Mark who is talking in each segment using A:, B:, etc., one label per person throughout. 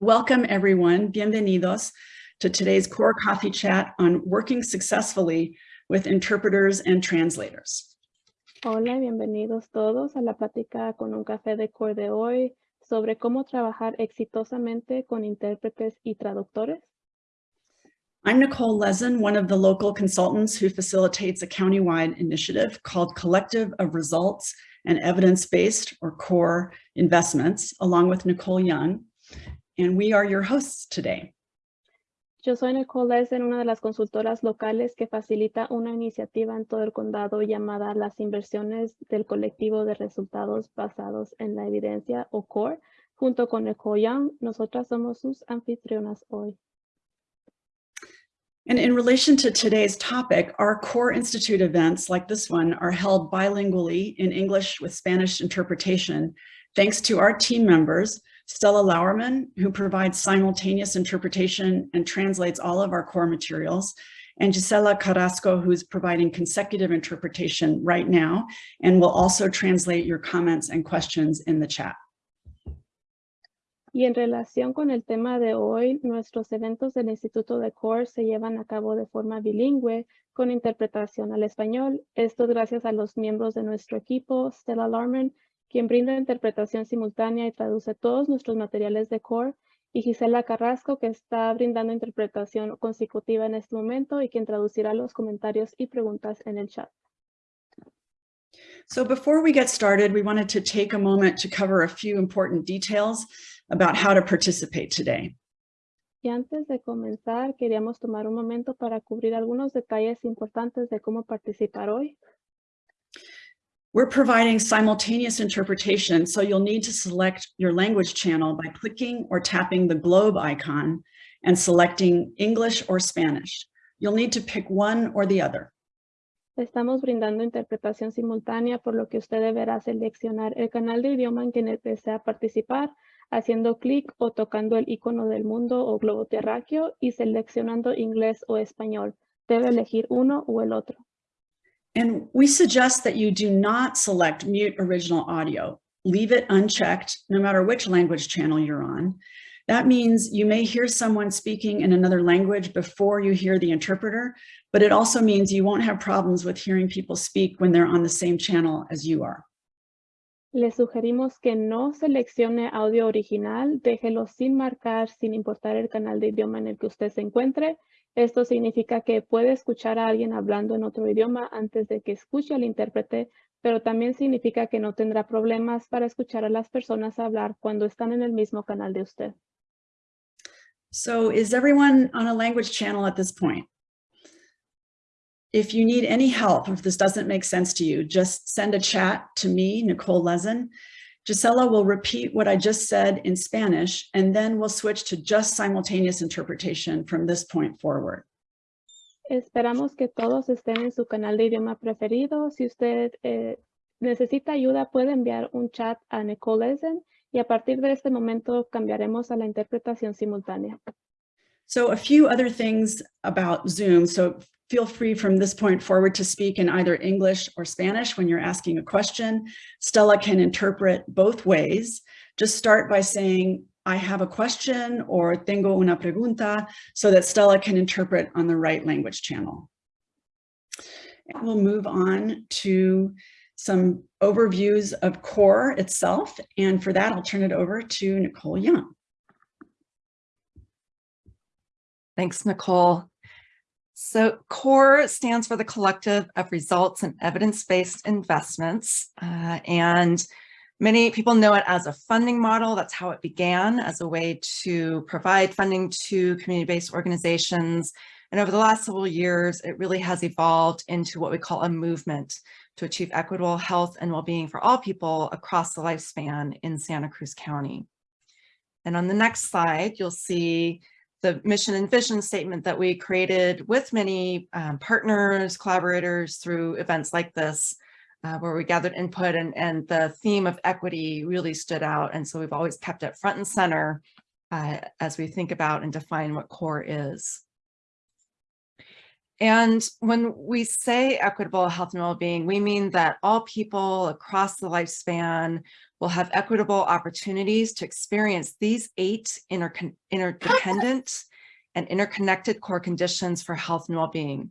A: Welcome everyone, bienvenidos to today's Core Coffee Chat on working successfully with interpreters and translators.
B: Hola, bienvenidos todos a la plática con un café de Core de hoy sobre cómo trabajar exitosamente con intérpretes y traductores.
A: I'm Nicole Lezin, one of the local consultants who facilitates a countywide initiative called Collective of Results and Evidence-Based or CORE Investments, along with Nicole Young. And we are your hosts today.
B: Yo soy Nicole Lezin, una de las consultoras locales que facilita una iniciativa en todo el condado llamada Las Inversiones del Colectivo de Resultados Basados en la Evidencia o CORE. Junto con Nicole Young, nosotras somos sus anfitrionas hoy.
A: And in relation to today's topic, our Core Institute events like this one are held bilingually in English with Spanish interpretation, thanks to our team members Stella Lauerman, who provides simultaneous interpretation and translates all of our core materials, and Gisela Carrasco, who's providing consecutive interpretation right now, and will also translate your comments and questions in the chat.
B: Y en relación con el tema de hoy, nuestros eventos del Instituto de CORE se llevan a cabo de forma bilingüe con interpretación al español. Esto gracias a los miembros de nuestro equipo, Stella Lauerman, quien brinda interpretación simultánea y traduce todos nuestros materiales de core, y Gisela Carrasco, que está brindando interpretación consecutiva en este momento y quien traducirá los comentarios y preguntas en el chat.
A: So before we get started, we wanted to take a moment to cover a few important details about how to participate today.
B: Y antes de comenzar, queríamos tomar un momento para cubrir algunos detalles importantes de cómo participar hoy.
A: We're providing simultaneous interpretation, so you'll need to select your language channel by clicking or tapping the globe icon and selecting English or Spanish. You'll need to pick one or the other.
B: Estamos brindando interpretación simultánea, por lo que usted deberá seleccionar el canal de idioma en que desea participar, haciendo clic o tocando el icono del mundo o globo terráqueo y seleccionando inglés o español. Debe elegir uno o el otro.
A: And we suggest that you do not select mute original audio. Leave it unchecked, no matter which language channel you're on. That means you may hear someone speaking in another language before you hear the interpreter, but it also means you won't have problems with hearing people speak when they're on the same channel as you are.
B: Le sugerimos que no seleccione audio original, déjelo sin marcar, sin importar el canal de idioma en el que usted se encuentre, Esto significa que puede escuchar a alguien hablando en otro idioma antes de que escuche al intérprete, pero también significa que no tendrá problemas para escuchar a las personas hablar cuando están en el mismo canal de usted.
A: So is everyone on a language channel at this point? If you need any help, if this doesn't make sense to you, just send a chat to me, Nicole Lezen, Gisela will repeat what I just said in Spanish, and then we'll switch to just simultaneous interpretation from this point forward.
B: Esperamos que todos estén en su canal de idioma preferido. Si usted eh, necesita ayuda, puede enviar un chat a Nicole Eisen y a partir de este momento cambiaremos a la interpretación simultánea.
A: So a few other things about Zoom. So Feel free from this point forward to speak in either English or Spanish when you're asking a question. Stella can interpret both ways. Just start by saying, I have a question or tengo una pregunta so that Stella can interpret on the right language channel. And we'll move on to some overviews of CORE itself. And for that, I'll turn it over to Nicole Young.
C: Thanks, Nicole. So CORE stands for the Collective of Results and Evidence-Based Investments. Uh, and many people know it as a funding model. That's how it began as a way to provide funding to community-based organizations. And over the last several years, it really has evolved into what we call a movement to achieve equitable health and well-being for all people across the lifespan in Santa Cruz County. And on the next slide, you'll see the mission and vision statement that we created with many um, partners, collaborators through events like this, uh, where we gathered input and, and the theme of equity really stood out. And so we've always kept it front and center uh, as we think about and define what CORE is. And when we say equitable health and well-being, we mean that all people across the lifespan will have equitable opportunities to experience these eight intercon interdependent and interconnected core conditions for health and well-being,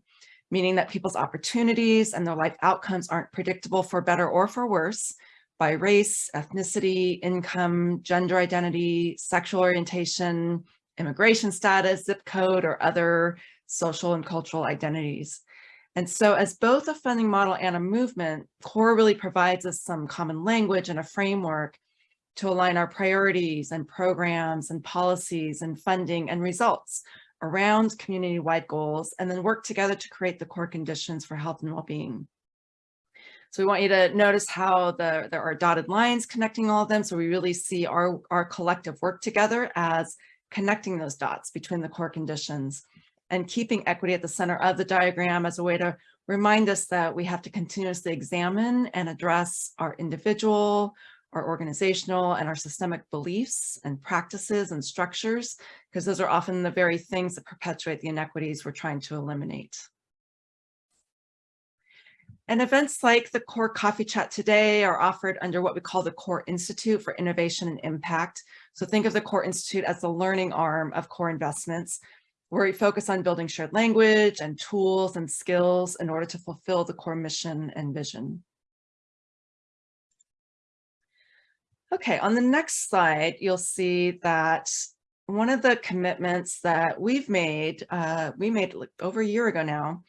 C: meaning that people's opportunities and their life outcomes aren't predictable for better or for worse by race, ethnicity, income, gender identity, sexual orientation, immigration status, zip code, or other social and cultural identities. And so as both a funding model and a movement, CORE really provides us some common language and a framework to align our priorities and programs and policies and funding and results around community-wide goals and then work together to create the core conditions for health and well-being. So we want you to notice how the, there are dotted lines connecting all of them. So we really see our, our collective work together as connecting those dots between the core conditions and keeping equity at the center of the diagram as a way to remind us that we have to continuously examine and address our individual, our organizational and our systemic beliefs and practices and structures, because those are often the very things that perpetuate the inequities we're trying to eliminate. And events like the CORE Coffee Chat today are offered under what we call the CORE Institute for Innovation and Impact. So think of the CORE Institute as the learning arm of CORE Investments, where we focus on building shared language and tools and skills in order to fulfill the core mission and vision. Okay, on the next slide, you'll see that one of the commitments that we've made, uh, we made over a year ago now,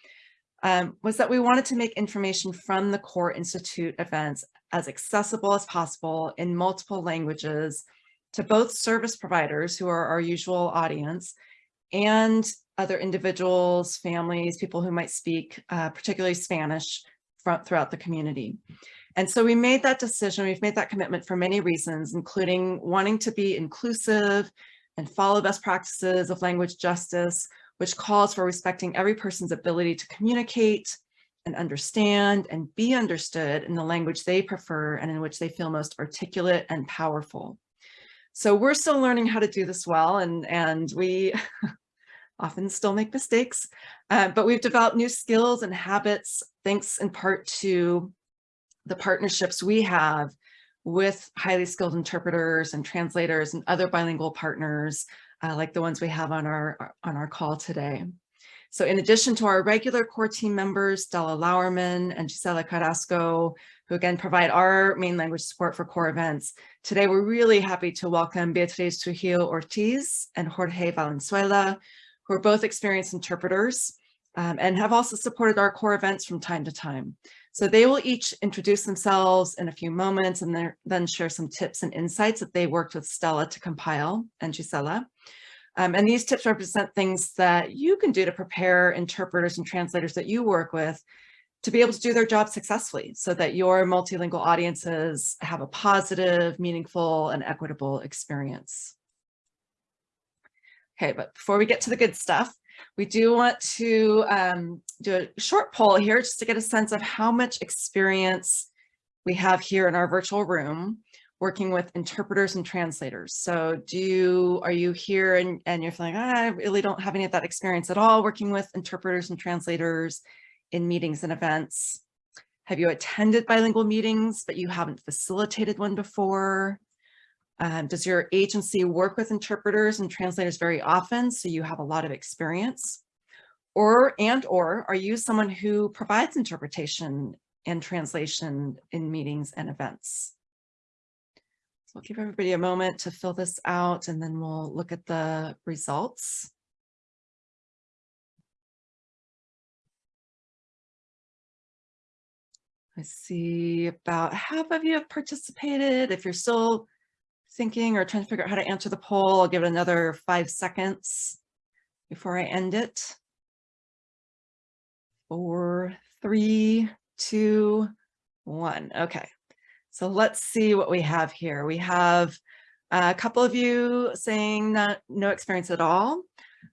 C: um, was that we wanted to make information from the Core Institute events as accessible as possible in multiple languages to both service providers who are our usual audience and other individuals, families, people who might speak uh, particularly Spanish throughout the community. And so we made that decision, we've made that commitment for many reasons, including wanting to be inclusive and follow best practices of language justice, which calls for respecting every person's ability to communicate and understand and be understood in the language they prefer and in which they feel most articulate and powerful. So we're still learning how to do this well and, and we often still make mistakes, uh, but we've developed new skills and habits thanks in part to the partnerships we have with highly skilled interpreters and translators and other bilingual partners uh, like the ones we have on our on our call today. So in addition to our regular core team members, Stella Lauerman and Gisela Carrasco, who again provide our main language support for core events, today we're really happy to welcome Beatriz Trujillo Ortiz and Jorge Valenzuela, who are both experienced interpreters um, and have also supported our core events from time to time. So they will each introduce themselves in a few moments and then share some tips and insights that they worked with Stella to compile and Gisela. Um, and these tips represent things that you can do to prepare interpreters and translators that you work with to be able to do their job successfully so that your multilingual audiences have a positive, meaningful, and equitable experience. Okay, but before we get to the good stuff, we do want to um, do a short poll here just to get a sense of how much experience we have here in our virtual room working with interpreters and translators. So do you, are you here and, and you're feeling, ah, I really don't have any of that experience at all working with interpreters and translators in meetings and events? Have you attended bilingual meetings, but you haven't facilitated one before? Um, does your agency work with interpreters and translators very often, so you have a lot of experience? Or, and or, are you someone who provides interpretation and translation in meetings and events? I'll give everybody a moment to fill this out and then we'll look at the results. I see about half of you have participated. If you're still thinking or trying to figure out how to answer the poll, I'll give it another five seconds before I end it. Four, three, two, one. Okay. So let's see what we have here. We have a couple of you saying not, no experience at all.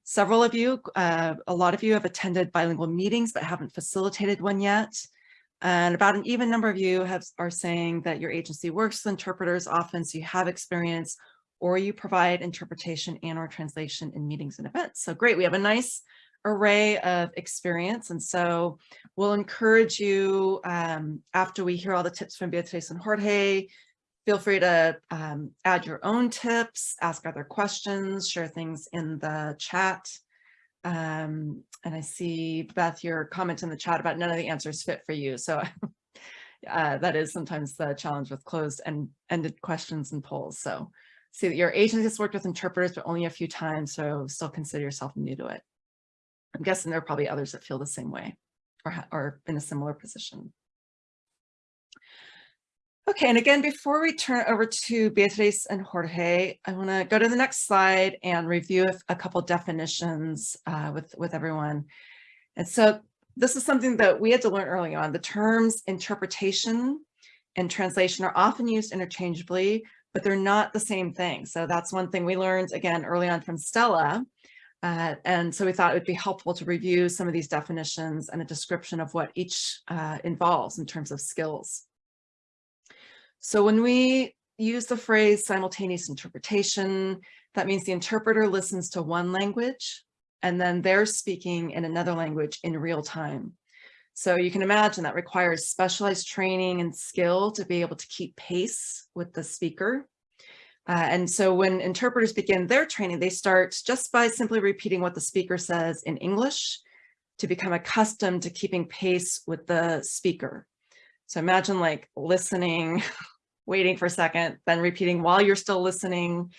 C: Several of you, uh, a lot of you have attended bilingual meetings but haven't facilitated one yet. And about an even number of you have, are saying that your agency works with interpreters often, so you have experience, or you provide interpretation and or translation in meetings and events. So great, we have a nice array of experience. And so we'll encourage you um, after we hear all the tips from Beatriz and Jorge Feel free to um, add your own tips, ask other questions, share things in the chat. Um, and I see, Beth, your comment in the chat about none of the answers fit for you. So uh, that is sometimes the challenge with closed and ended questions and polls. So see that your agency has worked with interpreters, but only a few times. So still consider yourself new to it. I'm guessing there are probably others that feel the same way or, are in a similar position. Okay, and again, before we turn over to Beatriz and Jorge, I want to go to the next slide and review a couple definitions uh, with, with everyone. And so this is something that we had to learn early on. The terms interpretation and translation are often used interchangeably, but they're not the same thing. So that's one thing we learned, again, early on from Stella. Uh, and so we thought it would be helpful to review some of these definitions and a description of what each uh, involves in terms of skills. So when we use the phrase simultaneous interpretation, that means the interpreter listens to one language and then they're speaking in another language in real time. So you can imagine that requires specialized training and skill to be able to keep pace with the speaker. Uh, and so when interpreters begin their training, they start just by simply repeating what the speaker says in English to become accustomed to keeping pace with the speaker. So imagine like listening waiting for a second, then repeating while you're still listening.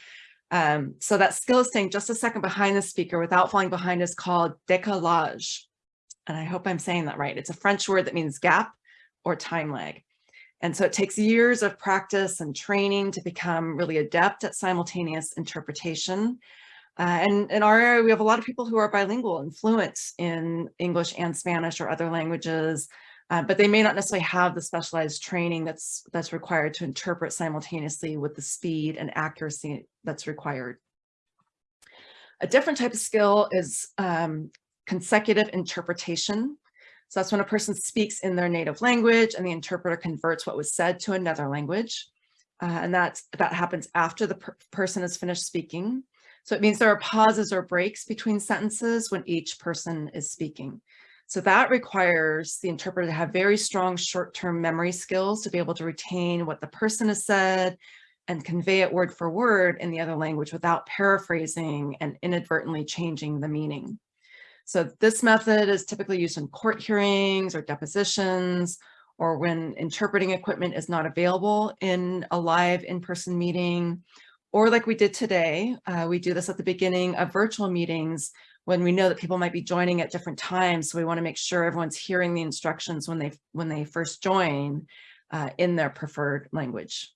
C: Um, so that skill of staying just a second behind the speaker without falling behind is called décalage. And I hope I'm saying that right. It's a French word that means gap or time lag. And so it takes years of practice and training to become really adept at simultaneous interpretation. Uh, and in our area, we have a lot of people who are bilingual and fluent in English and Spanish or other languages. Uh, but they may not necessarily have the specialized training that's that's required to interpret simultaneously with the speed and accuracy that's required. A different type of skill is um, consecutive interpretation. So that's when a person speaks in their native language and the interpreter converts what was said to another language. Uh, and that, that happens after the per person has finished speaking. So it means there are pauses or breaks between sentences when each person is speaking. So that requires the interpreter to have very strong short-term memory skills to be able to retain what the person has said and convey it word for word in the other language without paraphrasing and inadvertently changing the meaning. So this method is typically used in court hearings or depositions or when interpreting equipment is not available in a live in-person meeting. Or like we did today, uh, we do this at the beginning of virtual meetings when we know that people might be joining at different times. So we want to make sure everyone's hearing the instructions when they when they first join uh, in their preferred language.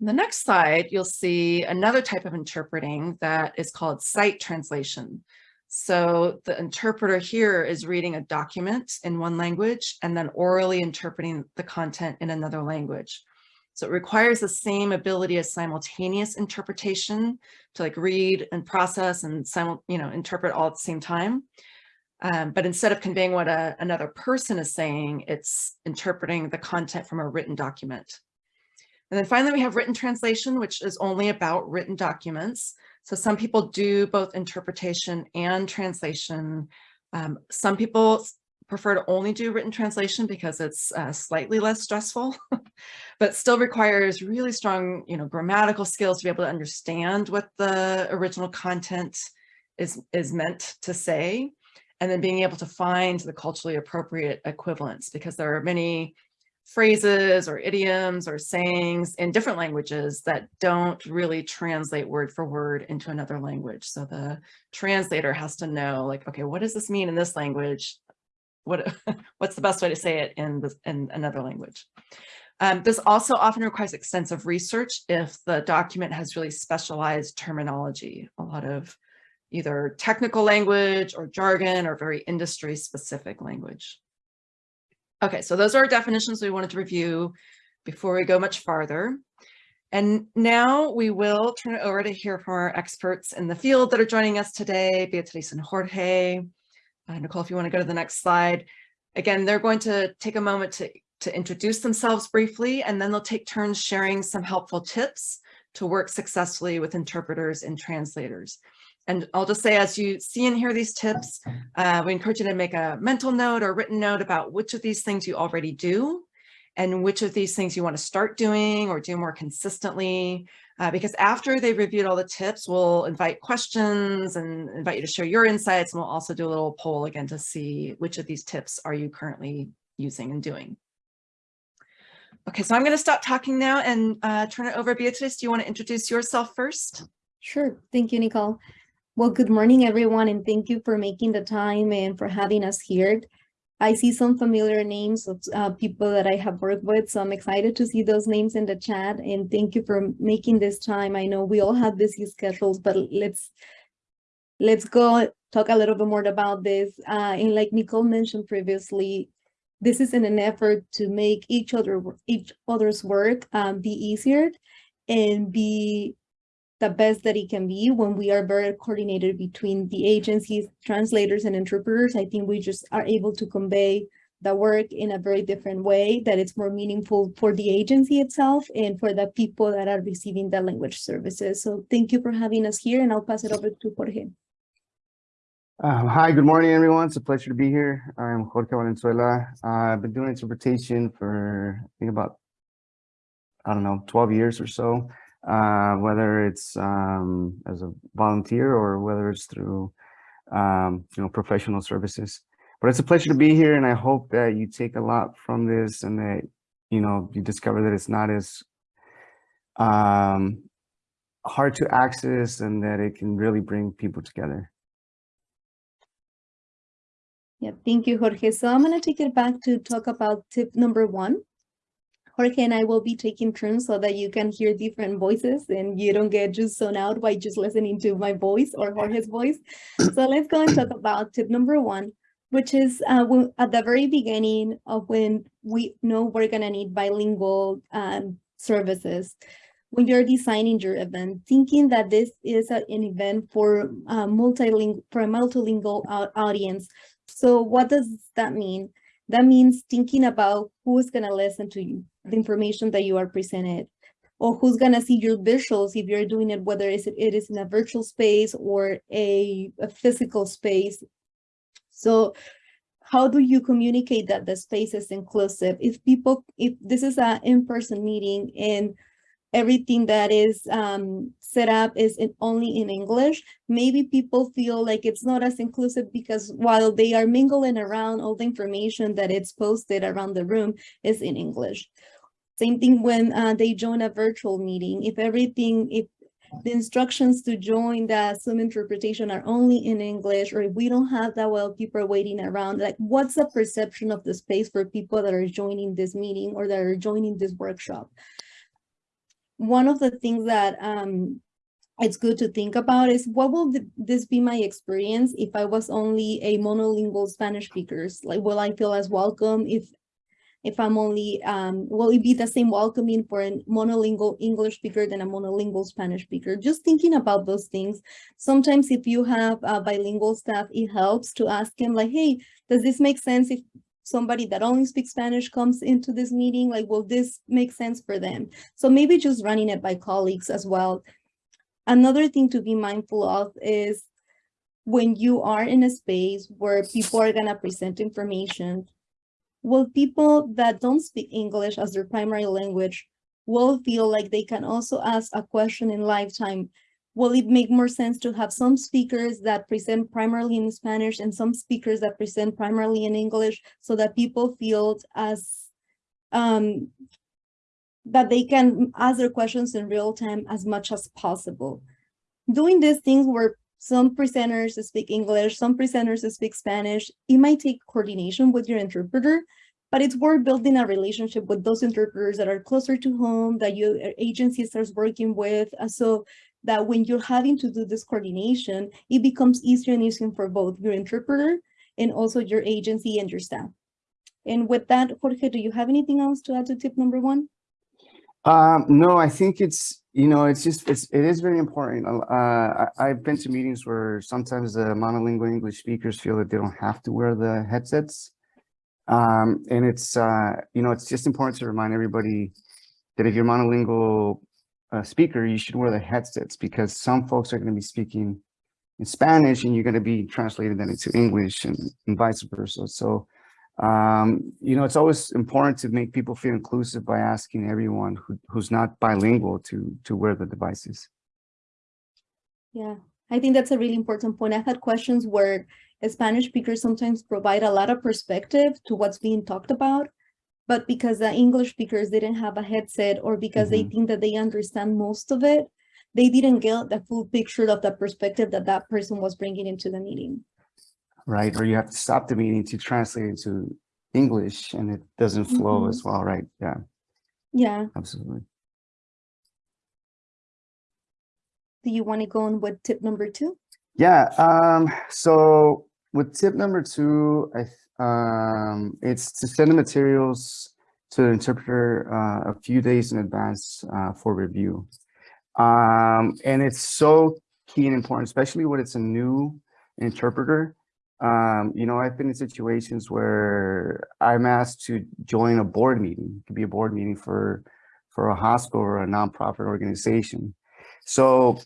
C: The next slide, you'll see another type of interpreting that is called sight translation. So the interpreter here is reading a document in one language and then orally interpreting the content in another language. So it requires the same ability as simultaneous interpretation to like read and process and you know, interpret all at the same time. Um, but instead of conveying what a, another person is saying, it's interpreting the content from a written document. And then finally, we have written translation, which is only about written documents. So some people do both interpretation and translation. Um, some people prefer to only do written translation because it's uh, slightly less stressful, but still requires really strong, you know, grammatical skills to be able to understand what the original content is, is meant to say, and then being able to find the culturally appropriate equivalents because there are many phrases or idioms or sayings in different languages that don't really translate word for word into another language. So the translator has to know like, okay, what does this mean in this language? what what's the best way to say it in in another language. Um, this also often requires extensive research if the document has really specialized terminology, a lot of either technical language or jargon or very industry specific language. Okay, so those are our definitions we wanted to review before we go much farther. And now we will turn it over to hear from our experts in the field that are joining us today, Beatriz and Jorge. Uh, Nicole, if you want to go to the next slide. Again, they're going to take a moment to, to introduce themselves briefly, and then they'll take turns sharing some helpful tips to work successfully with interpreters and translators. And I'll just say, as you see and hear these tips, uh, we encourage you to make a mental note or written note about which of these things you already do and which of these things you want to start doing or do more consistently. Uh, because after they've reviewed all the tips, we'll invite questions and invite you to share your insights. And we'll also do a little poll again to see which of these tips are you currently using and doing. Okay, so I'm going to stop talking now and uh, turn it over. Beatrice, do you want to introduce yourself first?
D: Sure. Thank you, Nicole. Well, good morning, everyone, and thank you for making the time and for having us here. I see some familiar names of uh, people that I have worked with, so I'm excited to see those names in the chat, and thank you for making this time. I know we all have busy schedules, but let's let's go talk a little bit more about this. Uh, and like Nicole mentioned previously, this is in an effort to make each other each other's work um, be easier and be the best that it can be when we are very coordinated between the agencies, translators, and interpreters. I think we just are able to convey the work in a very different way that it's more meaningful for the agency itself and for the people that are receiving the language services. So thank you for having us here and I'll pass it over to Jorge.
E: Um, hi, good morning, everyone. It's a pleasure to be here. I'm Jorge Valenzuela. Uh, I've been doing interpretation for, I think about, I don't know, 12 years or so, uh, whether it's um, as a volunteer or whether it's through, um, you know, professional services. But it's a pleasure to be here, and I hope that you take a lot from this and that, you know, you discover that it's not as um, hard to access and that it can really bring people together.
D: Yeah, thank you, Jorge. So I'm going to take it back to talk about tip number one. Jorge and I will be taking turns so that you can hear different voices and you don't get just zoned out by just listening to my voice or Jorge's voice. So let's go and talk about tip number one, which is uh, when, at the very beginning of when we know we're going to need bilingual um, services. When you're designing your event, thinking that this is a, an event for uh, multilingual, for a multilingual audience, so what does that mean? That means thinking about who's going to listen to you, the information that you are presented, or who's going to see your visuals if you're doing it, whether it is in a virtual space or a, a physical space. So how do you communicate that the space is inclusive? If people, if this is an in-person meeting and everything that is um, set up is in, only in English, maybe people feel like it's not as inclusive because while they are mingling around, all the information that it's posted around the room is in English. Same thing when uh, they join a virtual meeting. If everything, if the instructions to join the Zoom interpretation are only in English, or if we don't have that well people are waiting around, like what's the perception of the space for people that are joining this meeting or that are joining this workshop? one of the things that um, it's good to think about is what will th this be my experience if I was only a monolingual Spanish speakers? Like, will I feel as welcome if if I'm only, um, will it be the same welcoming for a monolingual English speaker than a monolingual Spanish speaker? Just thinking about those things. Sometimes if you have bilingual staff, it helps to ask him like, hey, does this make sense if somebody that only speaks Spanish comes into this meeting, like, will this make sense for them? So maybe just running it by colleagues as well. Another thing to be mindful of is when you are in a space where people are gonna present information, will people that don't speak English as their primary language will feel like they can also ask a question in lifetime will it make more sense to have some speakers that present primarily in Spanish and some speakers that present primarily in English so that people feel as um, that they can ask their questions in real time as much as possible. Doing these things where some presenters speak English, some presenters speak Spanish, it might take coordination with your interpreter, but it's worth building a relationship with those interpreters that are closer to home, that your agency starts working with. Uh, so that when you're having to do this coordination, it becomes easier and easier for both your interpreter and also your agency and your staff. And with that, Jorge, do you have anything else to add to tip number one?
E: Um, no, I think it's, you know, it's just, it's, it is very important. Uh, I, I've been to meetings where sometimes the monolingual English speakers feel that they don't have to wear the headsets. Um, and it's, uh, you know, it's just important to remind everybody that if you're monolingual uh, speaker, you should wear the headsets because some folks are going to be speaking in Spanish and you're going to be translating that into English and, and vice versa. So Um, you know, it's always important to make people feel inclusive by asking everyone who, who's not bilingual to, to wear the devices.
D: Yeah, I think that's a really important point. I've had questions where Spanish speakers sometimes provide a lot of perspective to what's being talked about. But because the English speakers didn't have a headset or because they think that they understand most of it, they didn't get the full picture of the perspective that that person was bringing into the meeting.
E: Right? Or you have to stop the meeting to translate into English and it doesn't flow
D: Mhm.
E: as well, right? Yeah,
D: Yeah,
E: absolutely.
D: do you want to go on with tip number two?
E: Yeah, um, so with tip number two, I, um, it's to send the materials to the interpreter uh, a few days in advance uh, for review. Um, and it's so key and important, especially when it's a new interpreter. Um, you know, I've been in situations where I'm asked to join a board meeting. It could be a board meeting for for a hospital or a nonprofit organization. So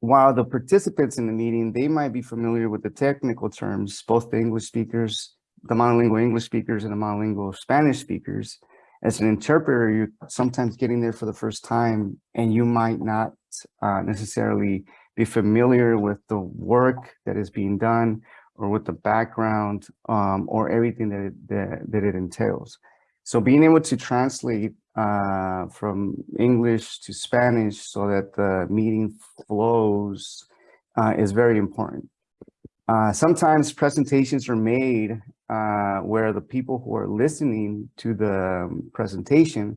E: while the participants in the meeting, they might be familiar with the technical terms, both the English speakers, the monolingual English speakers and the monolingual Spanish speakers. As an interpreter, you're sometimes getting there for the first time and you might not uh, necessarily be familiar with the work that is being done or with the background um, or everything that it, that, that it entails. So being able to translate uh, from English to Spanish so that the meeting flows uh, is very important. Uh, sometimes presentations are made uh, where the people who are listening to the um, presentation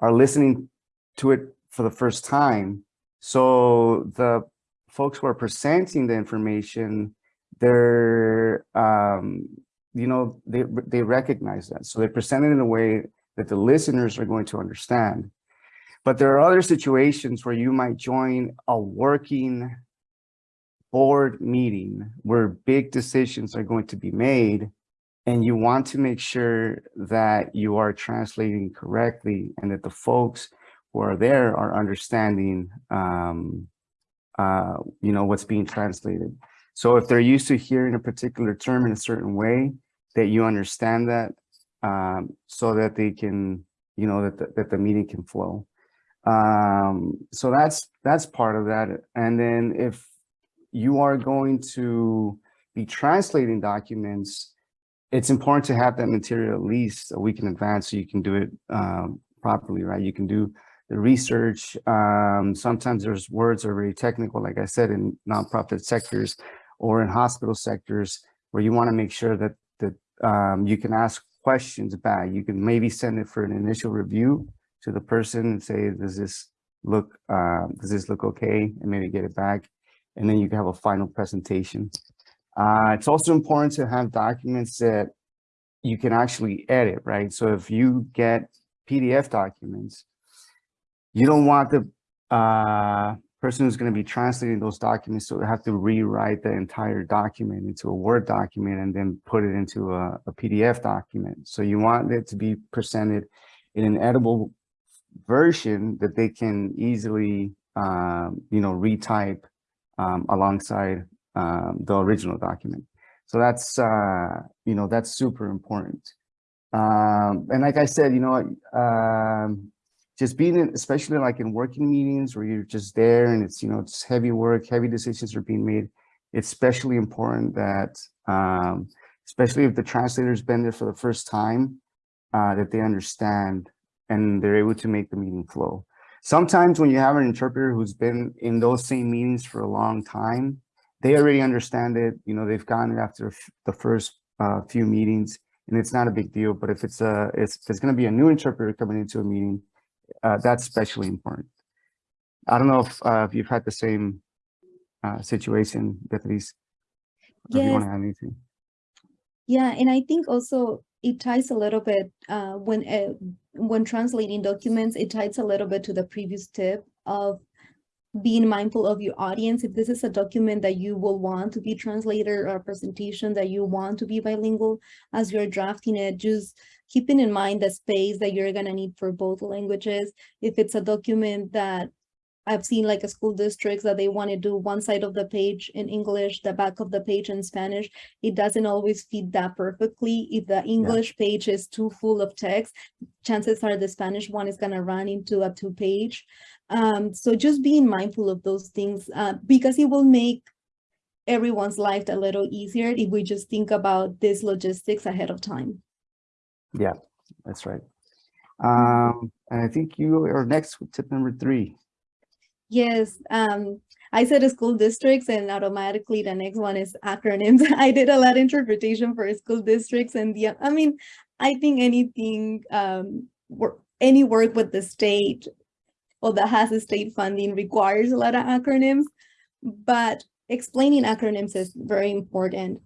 E: are listening to it for the first time. So the folks who are presenting the information, they're, um, you know, they, they recognize that. So they present it in a way that the listeners are going to understand. But there are other situations where you might join a working board meeting where big decisions are going to be made and you want to make sure that you are translating correctly and that the folks who are there are understanding um, uh, you know, what's being translated. So if they're used to hearing a particular term in a certain way, that you understand that um, so that they can, you know, that the, that the meeting can flow. Um, so that's that's part of that. And then if you are going to be translating documents, it's important to have that material at least a week in advance so you can do it um, properly, right? You can do the research. Um, sometimes there's words are very technical, like I said, in nonprofit sectors or in hospital sectors where you want to make sure that that um, you can ask questions back. You can maybe send it for an initial review to the person and say, does this look, uh, does this look okay? And maybe get it back. And then you can have a final presentation. Uh, it's also important to have documents that you can actually edit, right? So if you get PDF documents, you don't want the uh, person who's going to be translating those documents to have to rewrite the entire document into a Word document and then put it into a, a PDF document. So you want it to be presented in an editable version that they can easily, um, you know, retype um, alongside um, the original document. So that's, uh, you know, that's super important. Um, and like I said, you know, um, just being in, especially like in working meetings where you're just there and it's, you know, it's heavy work, heavy decisions are being made. It's especially important that, um, especially if the translator's been there for the first time, uh, that they understand and they're able to make the meeting flow. Sometimes when you have an interpreter who's been in those same meetings for a long time, they already understand it. You know, they've gotten it after the first uh, few meetings and it's not a big deal. But if it's a, if it's going to be a new interpreter coming into a meeting, uh, that's especially important. I don't know if, uh, if you've had the same uh, situation, Beatriz. or If you want
D: Yes.
E: to add anything.
D: Yeah, and I think also it ties a little bit uh, when uh, when translating documents, it ties a little bit to the previous tip of being mindful of your audience. If this is a document that you will want to be translated or a presentation that you want to be bilingual as you're drafting it, just keeping in mind the space that you're gonna need for both languages. If it's a document that I've seen like a school districts that they want to do one side of the page in English, the back of the page in Spanish. It doesn't always fit that perfectly. If the English page is too full of text, chances are the Spanish one is gonna run into a two page. Um, so just being mindful of those things, uh, because it will make everyone's life a little easier if we just think about this logistics ahead of time.
E: Yeah, that's right. Um, and I think you are next with tip number three.
D: Yes, um, I said school districts and automatically the next one is acronyms. I did a lot of interpretation for school districts and the, I mean, I think anything, um, work, any work with the state or that has a state funding requires a lot of acronyms, but explaining acronyms is very important.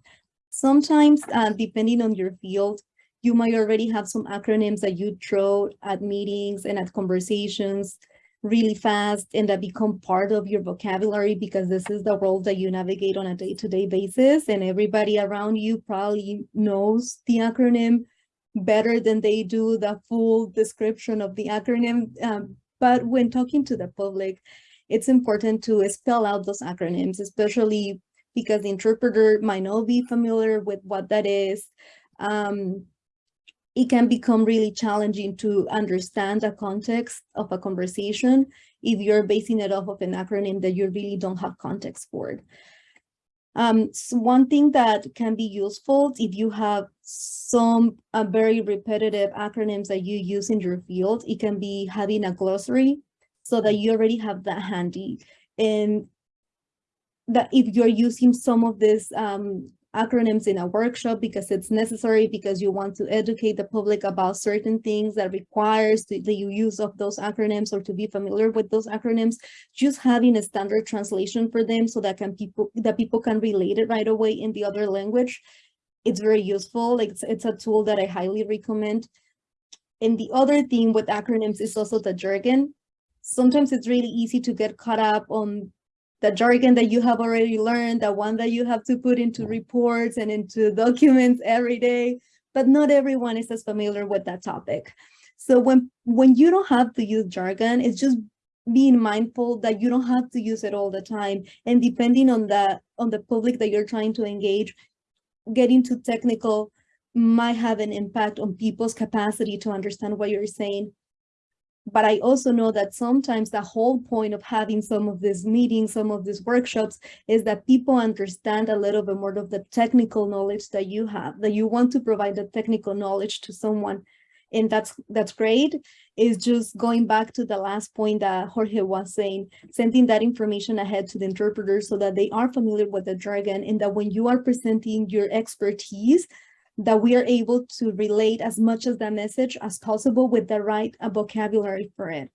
D: Sometimes, uh, depending on your field, you might already have some acronyms that you throw at meetings and at conversations really fast and that become part of your vocabulary because this is the world that you navigate on a day-to-day basis and everybody around you probably knows the acronym better than they do the full description of the acronym. Um, but when talking to the public, it's important to spell out those acronyms, especially because the interpreter might not be familiar with what that is. Um, it can become really challenging to understand the context of a conversation if you're basing it off of an acronym that you really don't have context for. Um, so one thing that can be useful if you have some uh, very repetitive acronyms that you use in your field, it can be having a glossary so that you already have that handy. And that if you're using some of these um, acronyms in a workshop because it's necessary because you want to educate the public about certain things that requires the, the use of those acronyms or to be familiar with those acronyms. Just having a standard translation for them so that can people that people can relate it right away in the other language. It's very useful. Like it's, it's a tool that i highly recommend. And the other thing with acronyms is also the jargon. Sometimes it's really easy to get caught up on the jargon that you have already learned, the one that you have to put into reports and into documents every day, but not everyone is as familiar with that topic. So when, when you don't have to use jargon, it's just being mindful that you don't have to use it all the time. And depending on the, on the public that you're trying to engage, getting too technical might have an impact on people's capacity to understand what you're saying but I also know that sometimes the whole point of having some of these meetings, some of these workshops is that people understand a little bit more of the technical knowledge that you have, that you want to provide the technical knowledge to someone. And that's that's great. Is just going back to the last point that Jorge was saying, sending that information ahead to the interpreter so that they are familiar with the jargon and that when you are presenting your expertise, that we are able to relate as much of the message as possible with the right uh, vocabulary for it.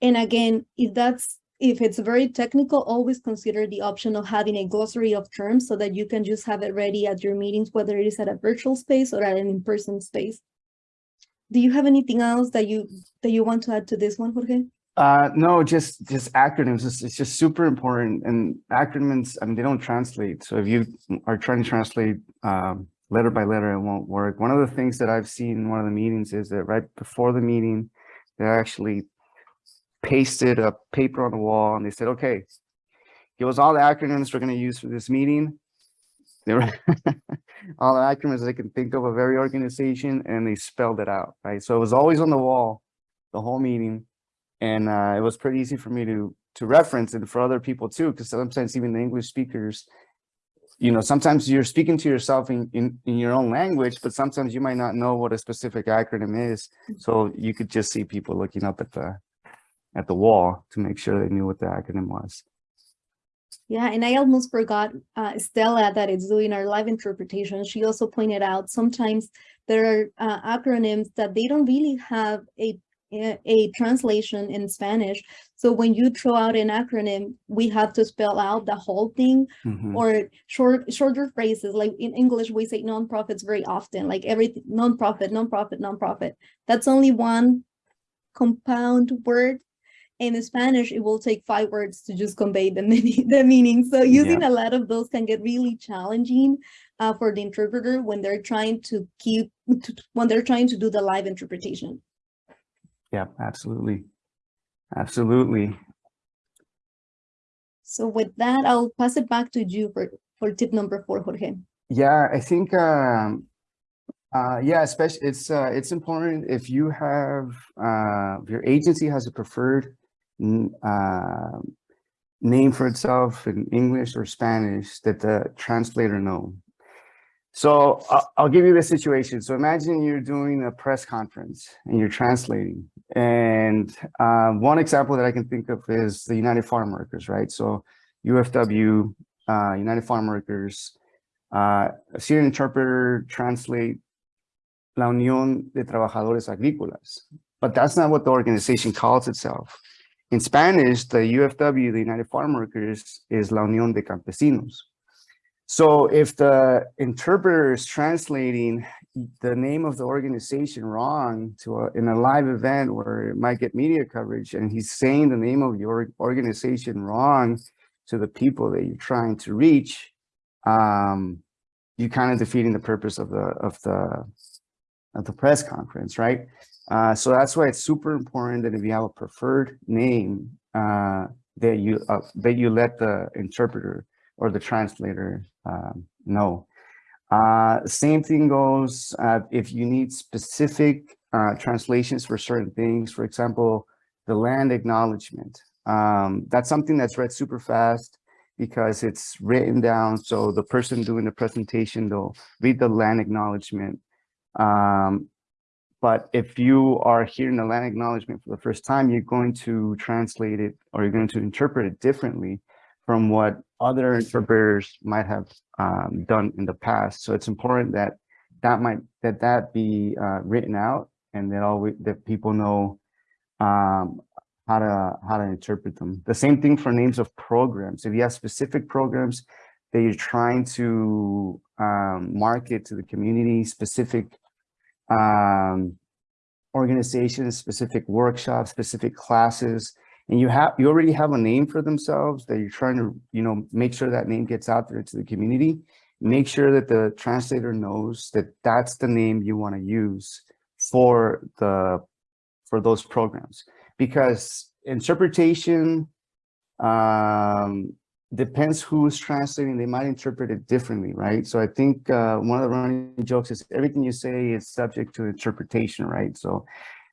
D: And again, if that's if it's very technical, always consider the option of having a glossary of terms so that you can just have it ready at your meetings, whether it is at a virtual space or at an in-person space. Do you have anything else that you that you want to add to this one, Jorge?
E: Uh, no, just just acronyms. It's, it's just super important. And acronyms, I mean, they don't translate. So if you are trying to translate um, letter by letter, it won't work. One of the things that I've seen in one of the meetings is that right before the meeting, they actually pasted a paper on the wall and they said, okay, give us all the acronyms we're going to use for this meeting. They were all the acronyms they can think of of every organization and they spelled it out, right? So it was always on the wall the whole meeting. And uh, it was pretty easy for me to to reference and for other people too, because sometimes even the English speakers you know, sometimes you're speaking to yourself in, in, in your own language, but sometimes you might not know what a specific acronym is. So you could just see people looking up at the at the wall to make sure they knew what the acronym was.
D: Yeah, and I almost forgot uh, Stella that is doing our live interpretation. She also pointed out sometimes there are uh, acronyms that they don't really have a a translation in Spanish. So when you throw out an acronym, we have to spell out the whole thing mm -hmm. or short shorter phrases. Like in English, we say nonprofits very often, like everything nonprofit, nonprofit, nonprofit. That's only one compound word. In Spanish, it will take five words to just convey the, the meaning. So using yeah. a lot of those can get really challenging uh, for the interpreter when they're trying to keep, to, when they're trying to do the live interpretation.
E: Yeah, absolutely. Absolutely.
D: So with that, I'll pass it back to you for, for tip number four, Jorge.
E: Yeah, I think, um, uh, yeah, especially it's, uh, it's important if you have, uh, your agency has a preferred, uh, name for itself in English or Spanish that the translator know. So I'll, I'll give you the situation. So imagine you're doing a press conference and you're translating. And uh, one example that I can think of is the United Farm Workers, right? So UFW, uh, United Farm Workers, uh, see an interpreter translate La Unión de Trabajadores Agrícolas, but that's not what the organization calls itself. In Spanish, the UFW, the United Farm Workers, is La Unión de Campesinos. So if the interpreter is translating the name of the organization wrong to a, in a live event where it might get media coverage and he's saying the name of your organization wrong to the people that you're trying to reach, um, you kind of defeating the purpose of the of the of the press conference, right? Uh, so that's why it's super important that if you have a preferred name, uh, that you uh, that you let the interpreter or the translator um, know. Uh, same thing goes uh, if you need specific uh, translations for certain things. For example, the land acknowledgement. Um, that's something that's read super fast because it's written down. So the person doing the presentation, they'll read the land acknowledgement. Um, but if you are hearing the land acknowledgement for the first time, you're going to translate it or you're going to interpret it differently from what other interpreters might have um, done in the past. So it's important that that might that that be uh, written out and that all that people know um, how to how to interpret them. The same thing for names of programs. If you have specific programs that you're trying to um, market to the community, specific um, organizations, specific workshops, specific classes, and you have you already have a name for themselves that you're trying to you know make sure that name gets out there to the community. Make sure that the translator knows that that's the name you want to use for the for those programs. Because interpretation um depends who's translating. They might interpret it differently right? So i think uh one of the running jokes is everything you say is subject to interpretation right? So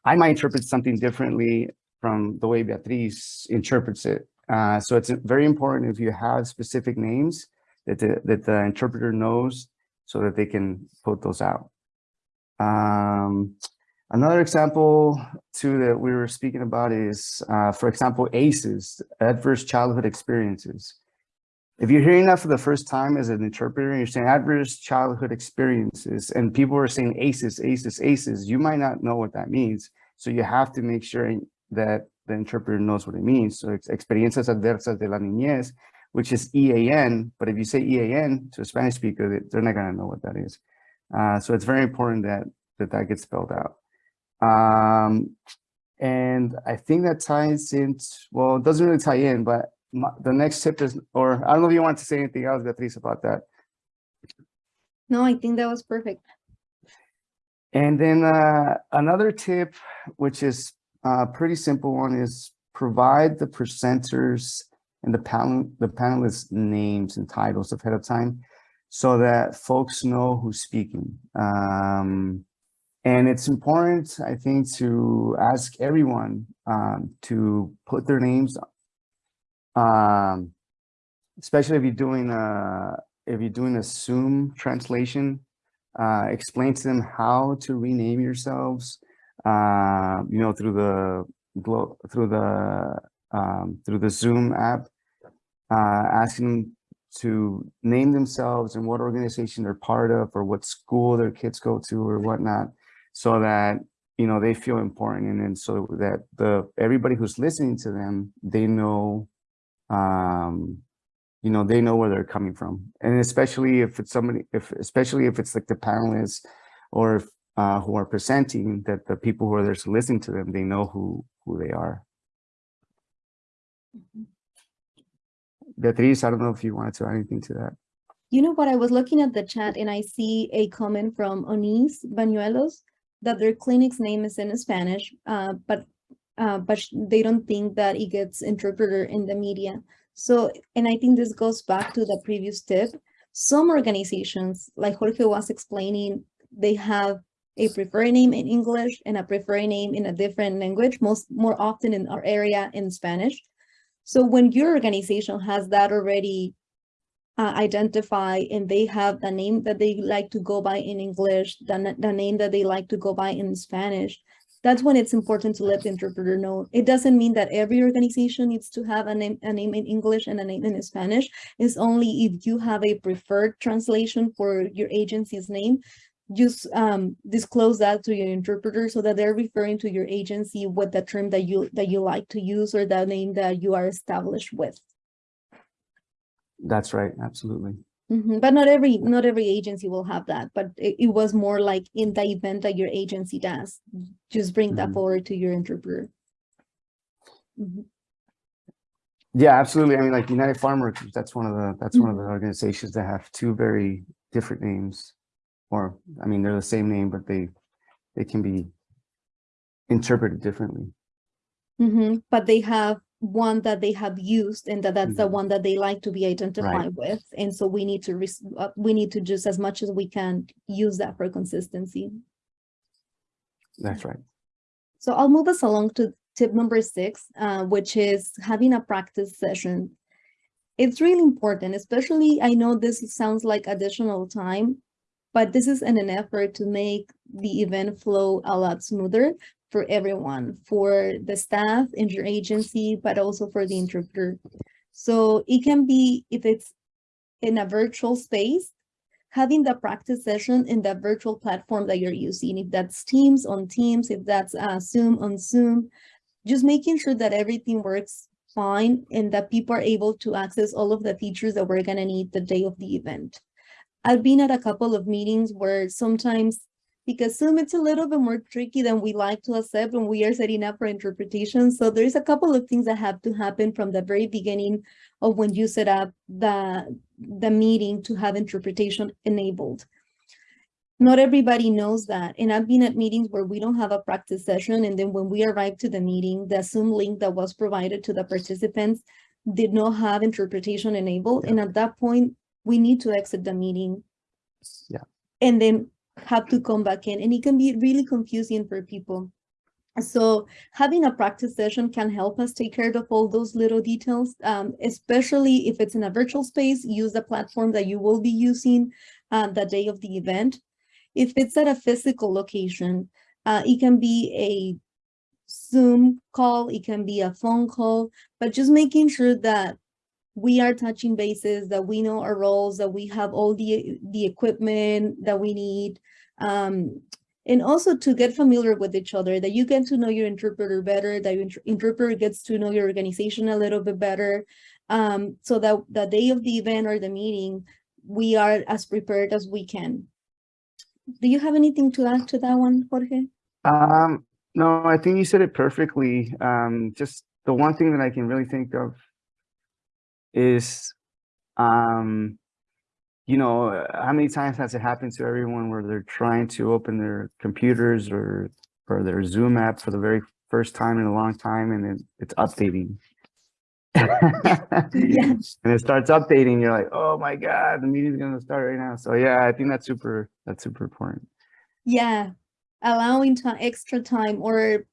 E: i might interpret something differently from the way Beatriz interprets it. Uh, so it's very important if you have specific names that the, that the interpreter knows so that they can put those out. Um, another example too that we were speaking about is, uh, for example, ACEs, adverse childhood experiences. If you're hearing that for the first time as an interpreter and you're saying adverse childhood experiences and people are saying ACEs, ACEs, ACEs, you might not know what that means. So you have to make sure that the interpreter knows what it means. So it's experiencias adversas de la niñez, which is EAN, but if you say EAN to a Spanish speaker, they're not gonna know what that is. Uh, so it's very important that, that that gets spelled out. Um, and I think that ties in, well, it doesn't really tie in, but my, the next tip is, or I don't know if you want to say anything else, Beatriz, about that.
D: No, I think that was perfect.
E: And then uh, another tip, which is uh, pretty simple one is provide the presenters and the panel the panelists names and titles ahead of time so that folks know who's speaking. Um, and it's important, I think, to ask everyone um, to put their names, um, especially if you're doing a if you're doing a Zoom translation, uh, explain to them how to rename yourselves, uh, you know, through the through the um, through the Zoom app, uh, asking them to name themselves and what organization they're part of or what school their kids go to or whatnot, so that you know they feel important and then so that the everybody who's listening to them they know um you know they know where they're coming from. And especially if it's somebody if especially if it's like the panelists or if uh, who are presenting that the people who are there to listen to them, they know who, who they are. Beatriz, I don't know if you wanted to add anything to that.
D: You know what, I was looking at the chat and I see a comment from Onis Bañuelos that their clinic's name is in Spanish, uh, but uh, but they don't think that it gets interpreted in the media. So, and I think this goes back to the previous tip. Some organizations, like Jorge was explaining, they have a preferred name in English and a preferred name in a different language, most more often in our area in Spanish. So when your organization has that already uh, identify and they have the name that they like to go by in English, the, the name that they like to go by in Spanish, that's when it's important to let the interpreter know. It doesn't mean that every organization needs to have a name, a name in English and a name in Spanish. It's only if you have a preferred translation for your agency's name, just um, disclose that to your interpreter so that they're referring to your agency with the term that you that you like to use or the name that you are established with.
E: That's right, absolutely.
D: Mhm, But not every, not every agency will have that, but it, it was more like in the event that your agency does, just bring that
E: Mhm.
D: forward to your interpreter. Mhm.
E: Yeah, absolutely. I mean, like United Farm Workers, that's one of the, that's one of the organizations that have two very different names. Or, I mean, they're the same name, but they, they can be interpreted differently.
D: Mhm, But they have one that they have used and that that's the
E: Mhm.
D: one that they like to be identified with. And so we need to, uh, we need to just as much as we can use that for consistency.
E: That's right.
D: So I'll move us along to tip number six, uh, which is having a practice session. It's really important, especially I know this sounds like additional time, but this is in an effort to make the event flow a lot smoother for everyone, for the staff in your agency, but also for the interpreter. So it can be, if it's in a virtual space, having the practice session in the virtual platform that you're using, if that's Teams on Teams, if that's uh, Zoom on Zoom, just making sure that everything works fine and that people are able to access all of the features that we're gonna need the day of the event. I've been at a couple of meetings where sometimes, because Zoom, it's a little bit more tricky than we like to accept when we are setting up for interpretation. So there's a couple of things that have to happen from the very beginning of when you set up the, the meeting to have interpretation enabled. Not everybody knows that. And I've been at meetings where we don't have a practice session. And then when we arrive to the meeting, the Zoom link that was provided to the participants did not have interpretation enabled. And at that point, we need to exit the meeting.
E: Yeah.
D: And then have to come back in. And it can be really confusing for people. So having a practice session can help us take care of all those little details, um, especially if it's in a virtual space, use the platform that you will be using uh, the day of the event. If it's at a physical location, uh, it can be a Zoom call, it can be a phone call, but just making sure that we are touching bases, that we know our roles, that we have all the, the equipment that we need. Um, and also to get familiar with each other, that you get to know your interpreter better, that your inter- interpreter gets to know your organization a little bit better. Um, so that the day of the event or the meeting, we are as prepared as we can. Do you have anything to add to that one, Jorge?
E: Um, no, I think you said it perfectly. Um, just the one thing that I can really think of is, um, you know, uh, how many times has it happened to everyone where they're trying to open their computers or, or their Zoom app for the very first time in a long time and then it's updating. And it starts updating, you're like, oh my God, the meeting's gonna start right now. So yeah, I think that's super, that's super important.
D: Yeah, allowing time, extra time or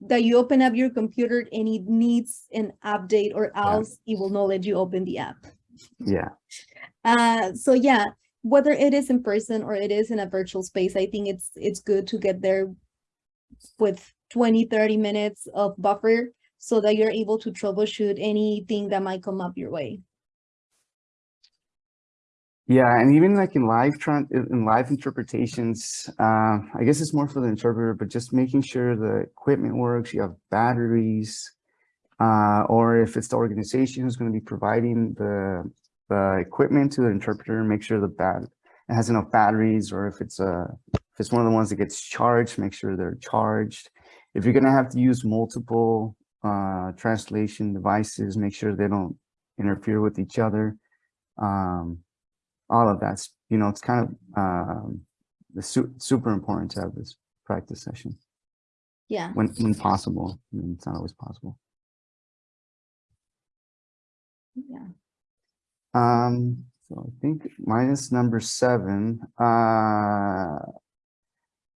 D: that you open up your computer and it needs an update or else it will not let you open the app.
E: Yeah,
D: Uh, so yeah, whether it is in person or it is in a virtual space, I think it's, it's good to get there with 20, 30 minutes of buffer so that you're able to troubleshoot anything that might come up your way.
E: Yeah, and even like in live in live interpretations, uh, I guess it's more for the interpreter, but just making sure the equipment works, you have batteries, uh, or if it's the organization who's going to be providing the the equipment to the interpreter, make sure the bat it has enough batteries, or if it's a if it's one of the ones that gets charged, make sure they're charged. If you're going to have to use multiple uh, translation devices, make sure they don't interfere with each other. Um, all of that's, you know, it's kind of um, su super important to have this practice session.
D: Yeah.
E: when, when possible. I mean, it's not always possible.
D: Yeah.
E: Um, so I think minus number seven, uh,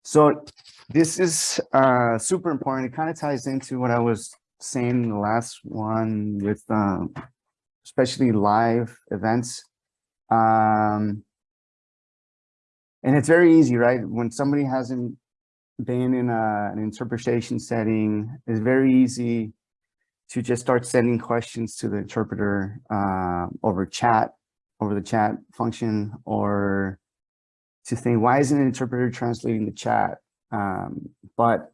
E: so this is, uh, super important. It kind of ties into what I was saying in the last one with, um, especially live events. Um, and it's very easy, right? When somebody hasn't been in a, an interpretation setting, it's very easy to just start sending questions to the interpreter uh, over chat, over the chat function, or to think, why isn't an interpreter translating the chat? Um, but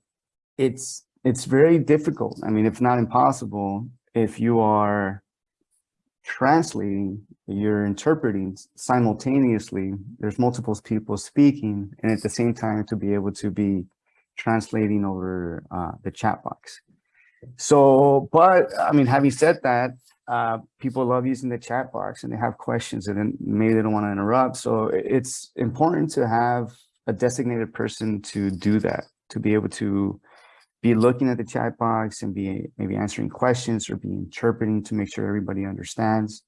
E: it's it's very difficult. I mean, if not impossible, if you are translating, you're interpreting simultaneously, there's multiple people speaking, and at the same time to be able to be translating over uh, the chat box. So, but I mean, having said that, uh, people love using the chat box and they have questions and then maybe they don't want to interrupt. So it's important to have a designated person to do that, to be able to be looking at the chat box and be maybe answering questions or be interpreting to make sure everybody understands.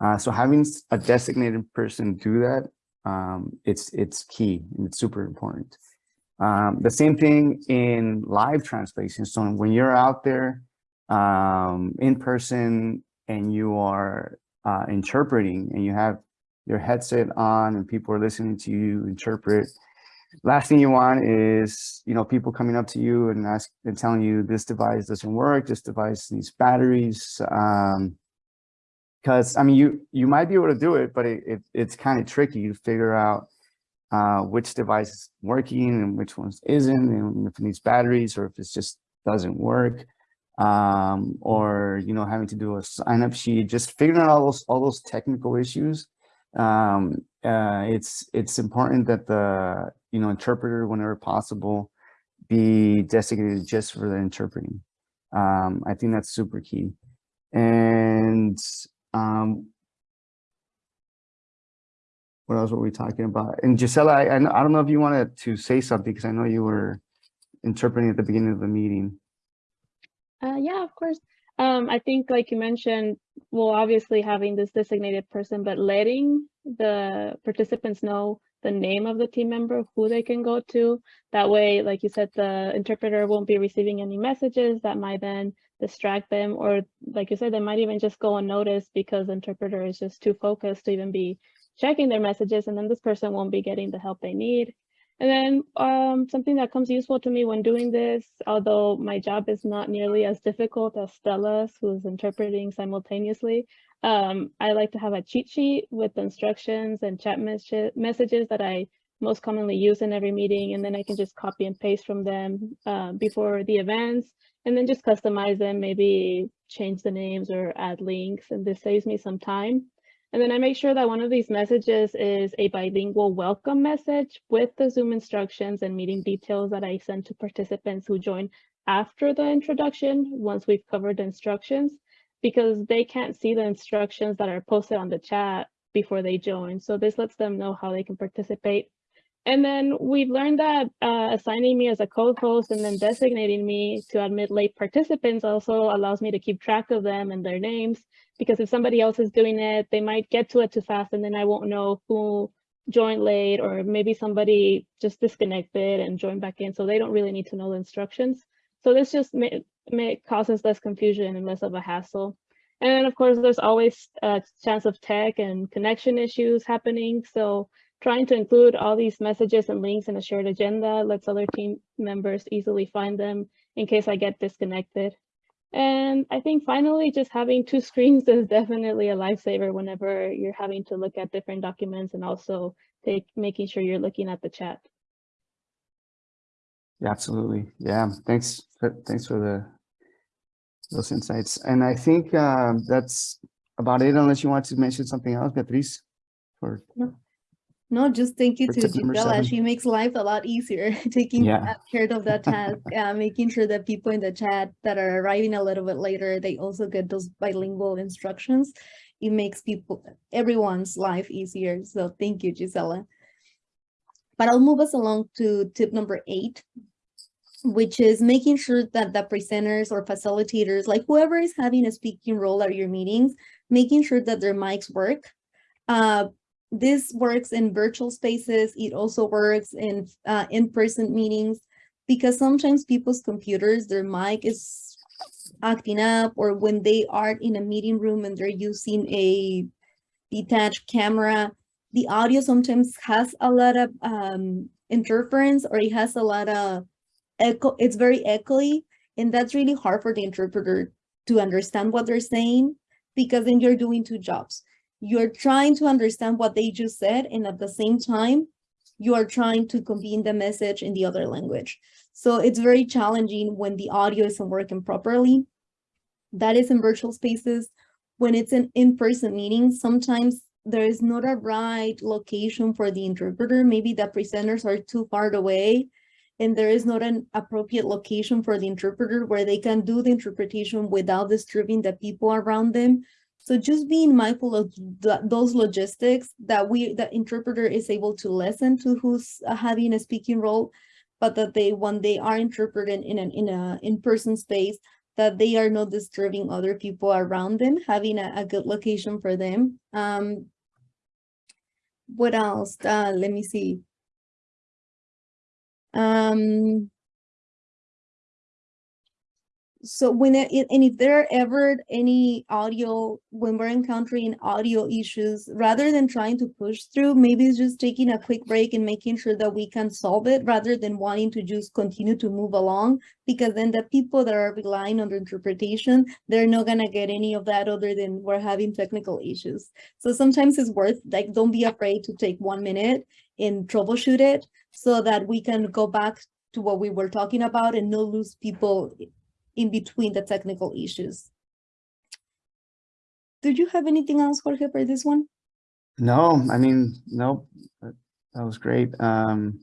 E: Uh, so having a designated person do that, um, it's it's key and it's super important. Um, the same thing in live translation. So when you're out there um, in person and you are uh, interpreting and you have your headset on and people are listening to you interpret, last thing you want is, you know, people coming up to you and ask and telling you this device doesn't work, this device needs batteries. Um, because I mean, you you might be able to do it, but it, it it's kind of tricky to figure out uh, which device is working and which ones isn't, and if it needs batteries or if it just doesn't work, um, or you know having to do a sign up sheet, just figuring out all those all those technical issues. Um, uh, it's it's important that the you know interpreter, whenever possible, be designated just for the interpreting. Um, I think that's super key. And um, what else were we talking about? And Gisela, I, I, don't know if you wanted to say something because I know you were interpreting at the beginning of the meeting.
B: Uh, yeah, of course. Um, I think like you mentioned, well, obviously having this designated person, but letting the participants know the name of the team member, who they can go to. That way, like you said, the interpreter won't be receiving any messages that might then distract them. Or like you said, they might even just go unnoticed because the interpreter is just too focused to even be checking their messages. And then this person won't be getting the help they need. And then um, something that comes useful to me when doing this, although my job is not nearly as difficult as Stella's, who's interpreting simultaneously, um, I like to have a cheat sheet with instructions and chat mes messages that I most commonly use in every meeting, and then I can just copy and paste from them uh, before the events, and then just customize them, maybe change the names or add links, and this saves me some time. And then I make sure that one of these messages is a bilingual welcome message with the Zoom instructions and meeting details that I send to participants who join after the introduction, once we've covered the instructions, because they can't see the instructions that are posted on the chat before they join. So this lets them know how they can participate. And then we've learned that uh, assigning me as a co-host and then designating me to admit late participants also allows me to keep track of them and their names because if somebody else is doing it, they might get to it too fast and then I won't know who joined late or maybe somebody just disconnected and joined back in. So they don't really need to know the instructions. So this just may, may causes less confusion and less of a hassle. And then of course, there's always a chance of tech and connection issues happening. So trying to include all these messages and links in a shared agenda lets other team members easily find them in case I get disconnected. And I think finally, just having two screens is definitely a lifesaver whenever you're having to look at different documents and also take making sure you're looking at the chat.
E: Yeah, absolutely. Yeah, thanks. For, thanks for the those insights. And I think uh, that's about it, unless you want to mention something else, Beatriz. For
D: No, just thank you to Gisela. She makes life a lot easier, taking
E: Yeah.
D: uh, care of that task, uh, making sure that people in the chat that are arriving a little bit later, they also get those bilingual instructions. It makes people, everyone's life easier. So thank you, Gisela. But I'll move us along to tip number eight. which is making sure that the presenters or facilitators, like whoever is having a speaking role at your meetings, making sure that their mics work. Uh, this works in virtual spaces. It also works in uh, in-person meetings because sometimes people's computers, their mic is acting up or when they are in a meeting room and they're using a detached camera, the audio sometimes has a lot of um, interference or it has a lot of echo. It's very echoey and that's really hard for the interpreter to understand what they're saying because then you're doing two jobs. You're trying to understand what they just said and at the same time, you are trying to convey the message in the other language. So it's very challenging when the audio isn't working properly. That is in virtual spaces. When it's an in-person meeting, sometimes there is not a right location for the interpreter. Maybe the presenters are too far away and there is not an appropriate location for the interpreter where they can do the interpretation without disturbing the people around them. So just being mindful of th those logistics that we, the interpreter is able to listen to who's uh, having a speaking role, but that they, when they are interpreting in an in a in-person space, that they are not disturbing other people around them, having a, a good location for them. Um, what else? Uh, let me see. Um, so when it, and if there are ever any audio, when we're encountering audio issues, rather than trying to push through, maybe it's just taking a quick break and making sure that we can solve it rather than wanting to just continue to move along, because then the people that are relying on the interpretation, they're not gonna get any of that other than we're having technical issues. So sometimes it's worth, like, don't be afraid to take one minute and troubleshoot it so that we can go back to what we were talking about and not lose people in between the technical issues. Do you have anything else, Jorge, for this one?
E: No, I mean, no, that was great. Um,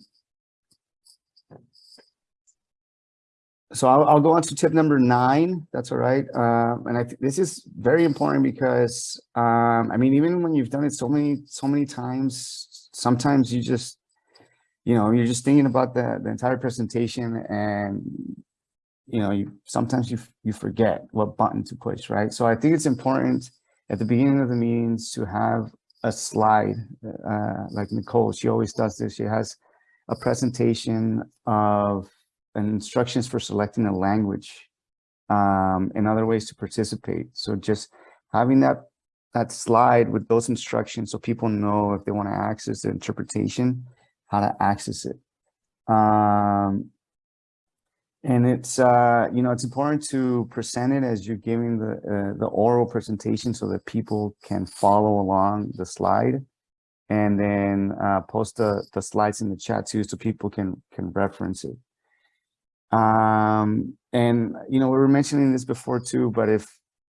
E: so I'll, I'll go on to tip number nine. That's all right. Uh, and I think this is very important because, um, I mean, even when you've done it so many, so many times, sometimes you just, you know, you're just thinking about the, the entire presentation and you know, you sometimes you you forget what button to push, right? So I think it's important at the beginning of the meetings to have a slide, uh, like Nicole, she always does this. She has a presentation of instructions for selecting a language um, and other ways to participate. So just having that that slide with those instructions so people know if they want to access the interpretation, how to access it. Um, and it's, uh, you know, it's important to present it as you're giving the, uh, the oral presentation so that people can follow along the slide and then uh, post the, the slides in the chat too so people can, can reference it. Um, and, you know, we were mentioning this before too, but if,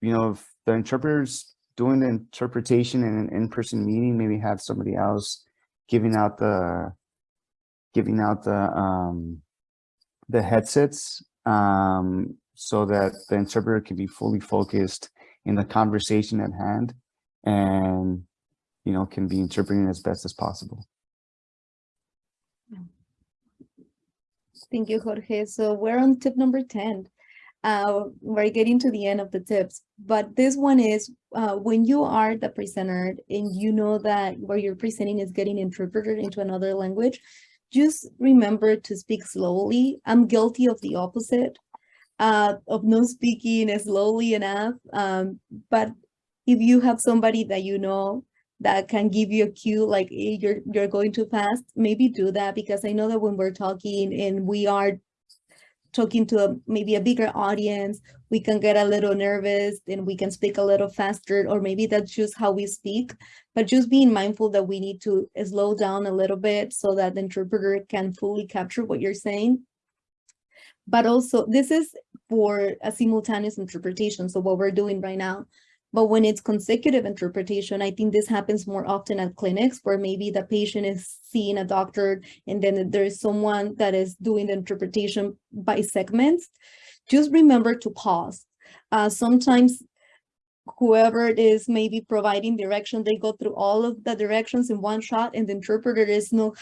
E: you know, if the interpreter's doing the interpretation in an in-person meeting, maybe have somebody else giving out the, giving out the, um, the headsets um, so that the interpreter can be fully focused in the conversation at hand and, you know, can be interpreting as best as possible.
D: Thank you, Jorge. So we're on tip number 10. Uh, we're getting to the end of the tips, but this one is uh, when you are the presenter and you know that where you're presenting is getting interpreted into another language, just remember to speak slowly. I'm guilty of the opposite, uh, of not speaking slowly enough. Um, but if you have somebody that you know that can give you a cue, like hey, you're you're going too fast, maybe do that because I know that when we're talking and we are talking to a, maybe a bigger audience, we can get a little nervous and we can speak a little faster, or maybe that's just how we speak. But just being mindful that we need to slow down a little bit so that the interpreter can fully capture what you're saying. But also, this is for a simultaneous interpretation. So what we're doing right now, but when it's consecutive interpretation, I think this happens more often at clinics where maybe the patient is seeing a doctor and then there's someone that is doing the interpretation by segments. Just remember to pause. Uh, sometimes whoever it is maybe providing direction, they go through all of the directions in one shot and the interpreter is not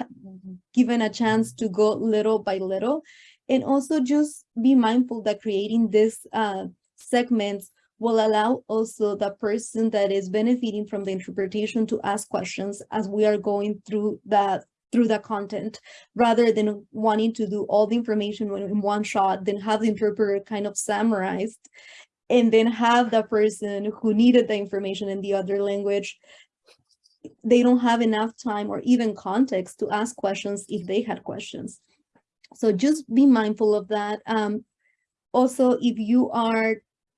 D: given a chance to go little by little. And also just be mindful that creating this uh, segments will allow also the person that is benefiting from the interpretation to ask questions as we are going through that through the content rather than wanting to do all the information in one shot, then have the interpreter kind of summarized and then have the person who needed the information in the other language they don't have enough time or even context to ask questions if they had questions. So just be mindful of that. Um, also, if you are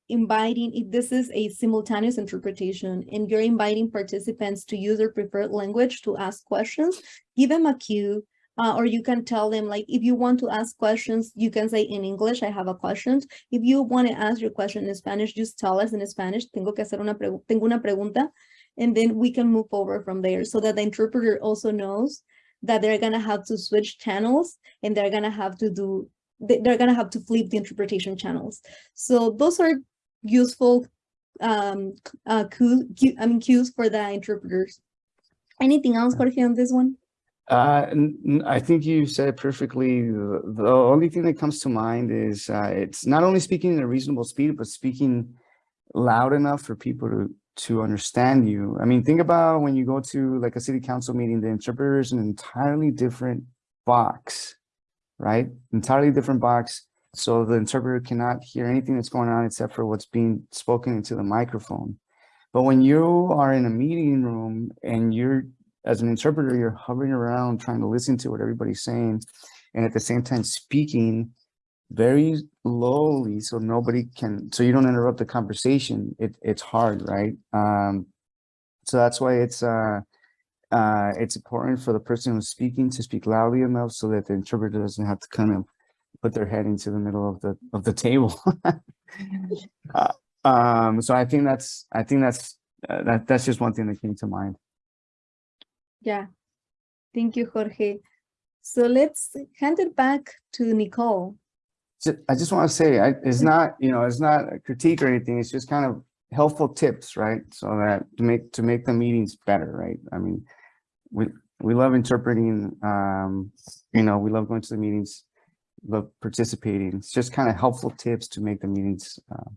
D: inviting, if this is a simultaneous interpretation and you're inviting participants to use their preferred language to ask questions, give them a cue uh, or you can tell them like, if you want to ask questions, you can say in English, I have a question. If you want to ask your question in Spanish, just tell us in Spanish, tengo que hacer una, tengo una pregunta and then we can move over from there so that the interpreter also knows that they're going to have to switch channels and they're going to have to do they're going to have to flip the interpretation channels so those are useful um uh cue, cue, i mean cues for the interpreters anything else Jorge on this one
E: Uh, I think you said it perfectly. The, the only thing that comes to mind is uh, it's not only speaking at a reasonable speed, but speaking loud enough for people to to understand you. I mean, think about when you go to like a city council meeting, the interpreter is an entirely different box, right? Entirely different box. So the interpreter cannot hear anything that's going on except for what's being spoken into the microphone. But when you are in a meeting room and you're, as an interpreter, you're hovering around trying to listen to what everybody's saying, and at the same time speaking very lowly so nobody can so you don't interrupt the conversation it it's hard right um so that's why it's uh uh it's important for the person who's speaking to speak loudly enough so that the interpreter doesn't have to kind of put their head into the middle of the of the table uh, um so i think that's i think that's uh, that that's just one thing that came to mind
D: yeah thank you jorge so let's hand it back to nicole
E: I just want to say, I, it's not, you know, it's not a critique or anything. It's just kind of helpful tips, right? So that to make to make the meetings better, right? I mean, we we love interpreting. Um, you know, we love going to the meetings, love participating. It's just kind of helpful tips to make the meetings uh,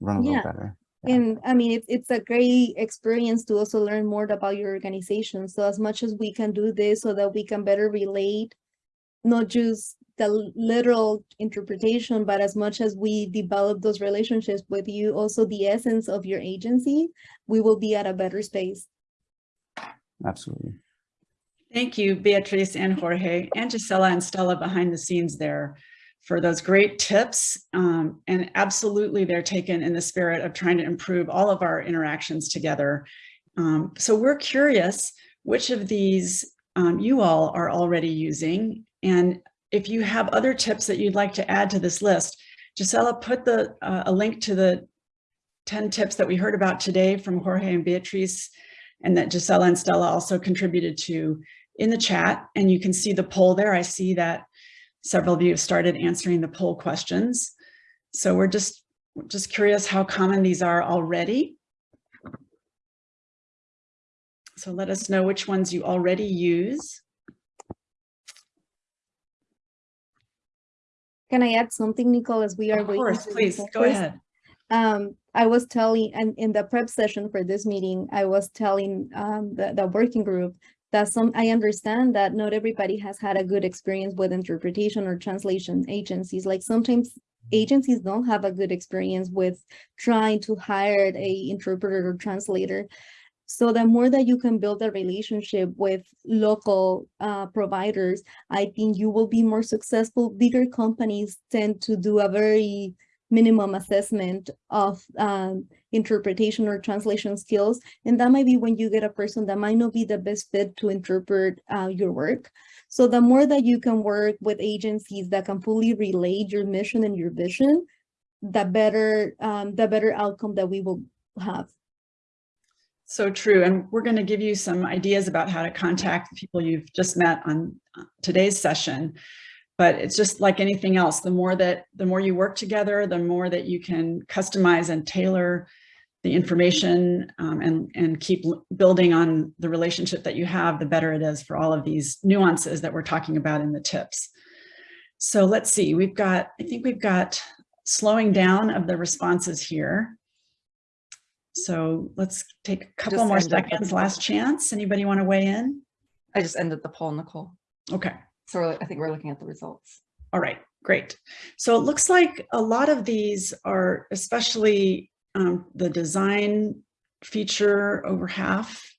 E: run a
D: yeah.
E: little better. Yeah.
D: And I mean, it's it's a great experience to also learn more about your organization. So as much as we can do this so that we can better relate, not just the literal interpretation, but as much as we develop those relationships with you, also the essence of your agency, we will be at a better space.
E: Absolutely.
A: Thank you, Beatrice and Jorge and Gisela and Stella behind the scenes there for those great tips. Um, and absolutely, they're taken in the spirit of trying to improve all of our interactions together. Um, so we're curious which of these um, you all are already using and if you have other tips that you'd like to add to this list, Gisela put the uh, a link to the 10 tips that we heard about today from Jorge and Beatrice and that Gisela and Stella also contributed to in the chat. And you can see the poll there. I see that several of you have started answering the poll questions. So we're just, just curious how common these are already. So let us know which ones you already use.
D: Can I add something, Nicole, as we are
A: Of
D: waiting
A: course,
D: for the
A: please, go ahead.
D: Um, I was telling, and in the prep session for this meeting, I was telling um, the, the working group that some, I understand that not everybody has had a good experience with interpretation or translation agencies. Like sometimes agencies don't have a good experience with trying to hire a interpreter or translator. So the more that you can build a relationship with local uh, providers, I think you will be more successful. Bigger companies tend to do a very minimum assessment of um, interpretation or translation skills. And that might be when you get a person that might not be the best fit to interpret uh, your work. So the more that you can work with agencies that can fully relate your mission and your vision, the better, um, the better outcome that we will have.
A: So true. And we're going to give you some ideas about how to contact people you've just met on uh, today's session. But it's just like anything else, the more that the more you work together, the more that you can customize and tailor the information um, and, and keep building on the relationship that you have, the better it is for all of these nuances that we're talking about in the tips. So let's see, we've got, I think we've got slowing down of the responses here. So let's take a couple more seconds, last chance. Anybody want to weigh in?
C: I just ended the poll, Nicole.
A: Okay.
C: So I think we're looking at the results.
A: All right, great. So it looks like a lot of these are especially um, the design feature over half.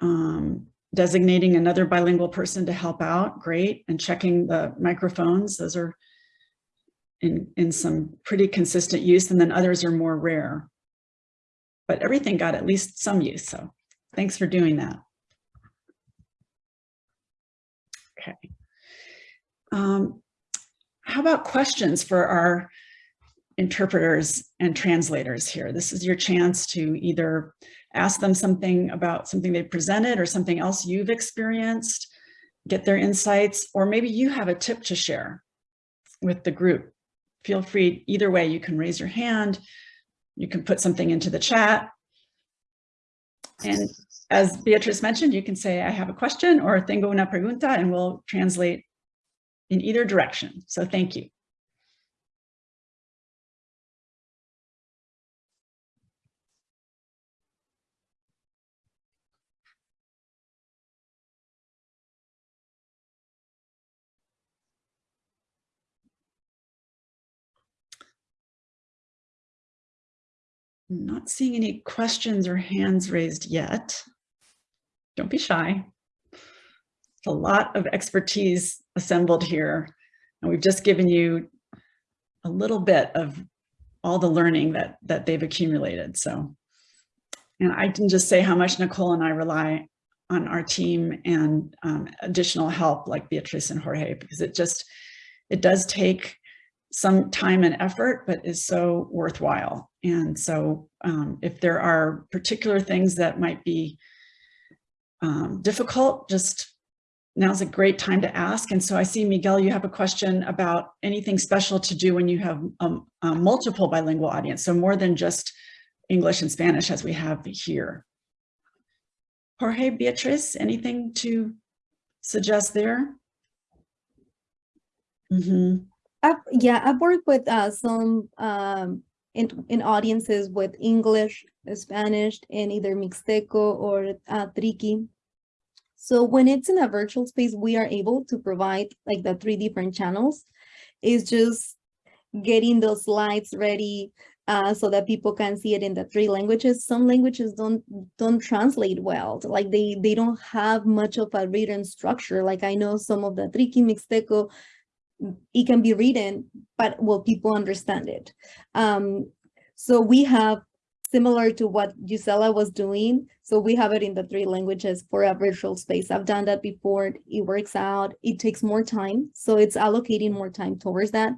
A: Um, designating another bilingual person to help out, great. And checking the microphones, those are in, in some pretty consistent use and then others are more rare. But everything got at least some use, so thanks for doing that. Okay. Um, how about questions for our interpreters and translators here? This is your chance to either ask them something about something they presented or something else you've experienced, get their insights, or maybe you have a tip to share with the group. Feel free, either way, you can raise your hand, you can put something into the chat. And as Beatrice mentioned, you can say, I have a question or tengo una pregunta, and we'll translate in either direction. So thank you. Not seeing any questions or hands raised yet. Don't be shy. A lot of expertise assembled here, and we've just given you a little bit of all the learning that that they've accumulated. So, and I can just say how much Nicole and I rely on our team and um, additional help like Beatrice and Jorge, because it just, it does take some time and effort, but is so worthwhile. And so um, if there are particular things that might be um, difficult, just now's a great time to ask. And so I see, Miguel, you have a question about anything special to do when you have um, a multiple bilingual audience. So more than just English and Spanish as we have here. Jorge, Beatriz, anything to suggest there? Mm -hmm.
D: I've, yeah, I've worked with uh, some um, in, in audiences with English, Spanish, and either Mixteco or uh, Triqui. So when it's in a virtual space, we are able to provide like the three different channels. It's just getting those slides ready uh, so that people can see it in the three languages. Some languages don't don't translate well. Like they they don't have much of a written structure. Like I know some of the Triqui Mixteco it can be written, but will people understand it? Um, so we have similar to what Gisela was doing. So we have it in the three languages for a virtual space. I've done that before. It works out. It takes more time. So it's allocating more time towards that.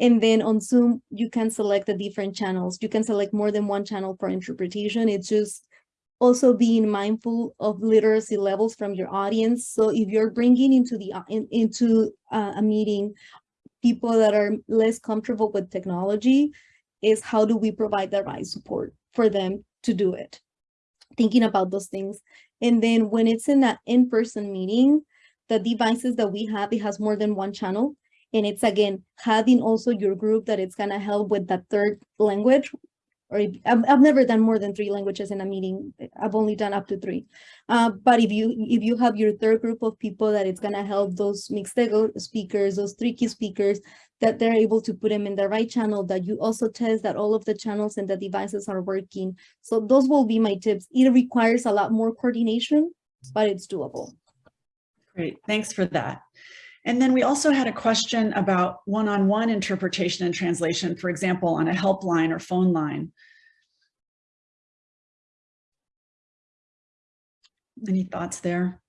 D: And then on Zoom, you can select the different channels. You can select more than one channel for interpretation. It's just also being mindful of literacy levels from your audience. So if you're bringing into the in, into uh, a meeting people that are less comfortable with technology, is how do we provide the right support for them to do it? Thinking about those things. And then when it's in that in-person meeting, the devices that we have, it has more than one channel. And it's again, having also your group that it's gonna help with that third language, or if, I've, I've never done more than three languages in a meeting. I've only done up to three. Uh, but if you if you have your third group of people that it's gonna help those Mixteco speakers, those Triqui speakers, that they're able to put them in the right channel, that you also test that all of the channels and the devices are working. So those will be my tips. It requires a lot more coordination, but it's doable.
A: Great, thanks for that. And then we also had a question about one-on-one -on -one interpretation and translation, for example, on a helpline or phone line. Any thoughts there?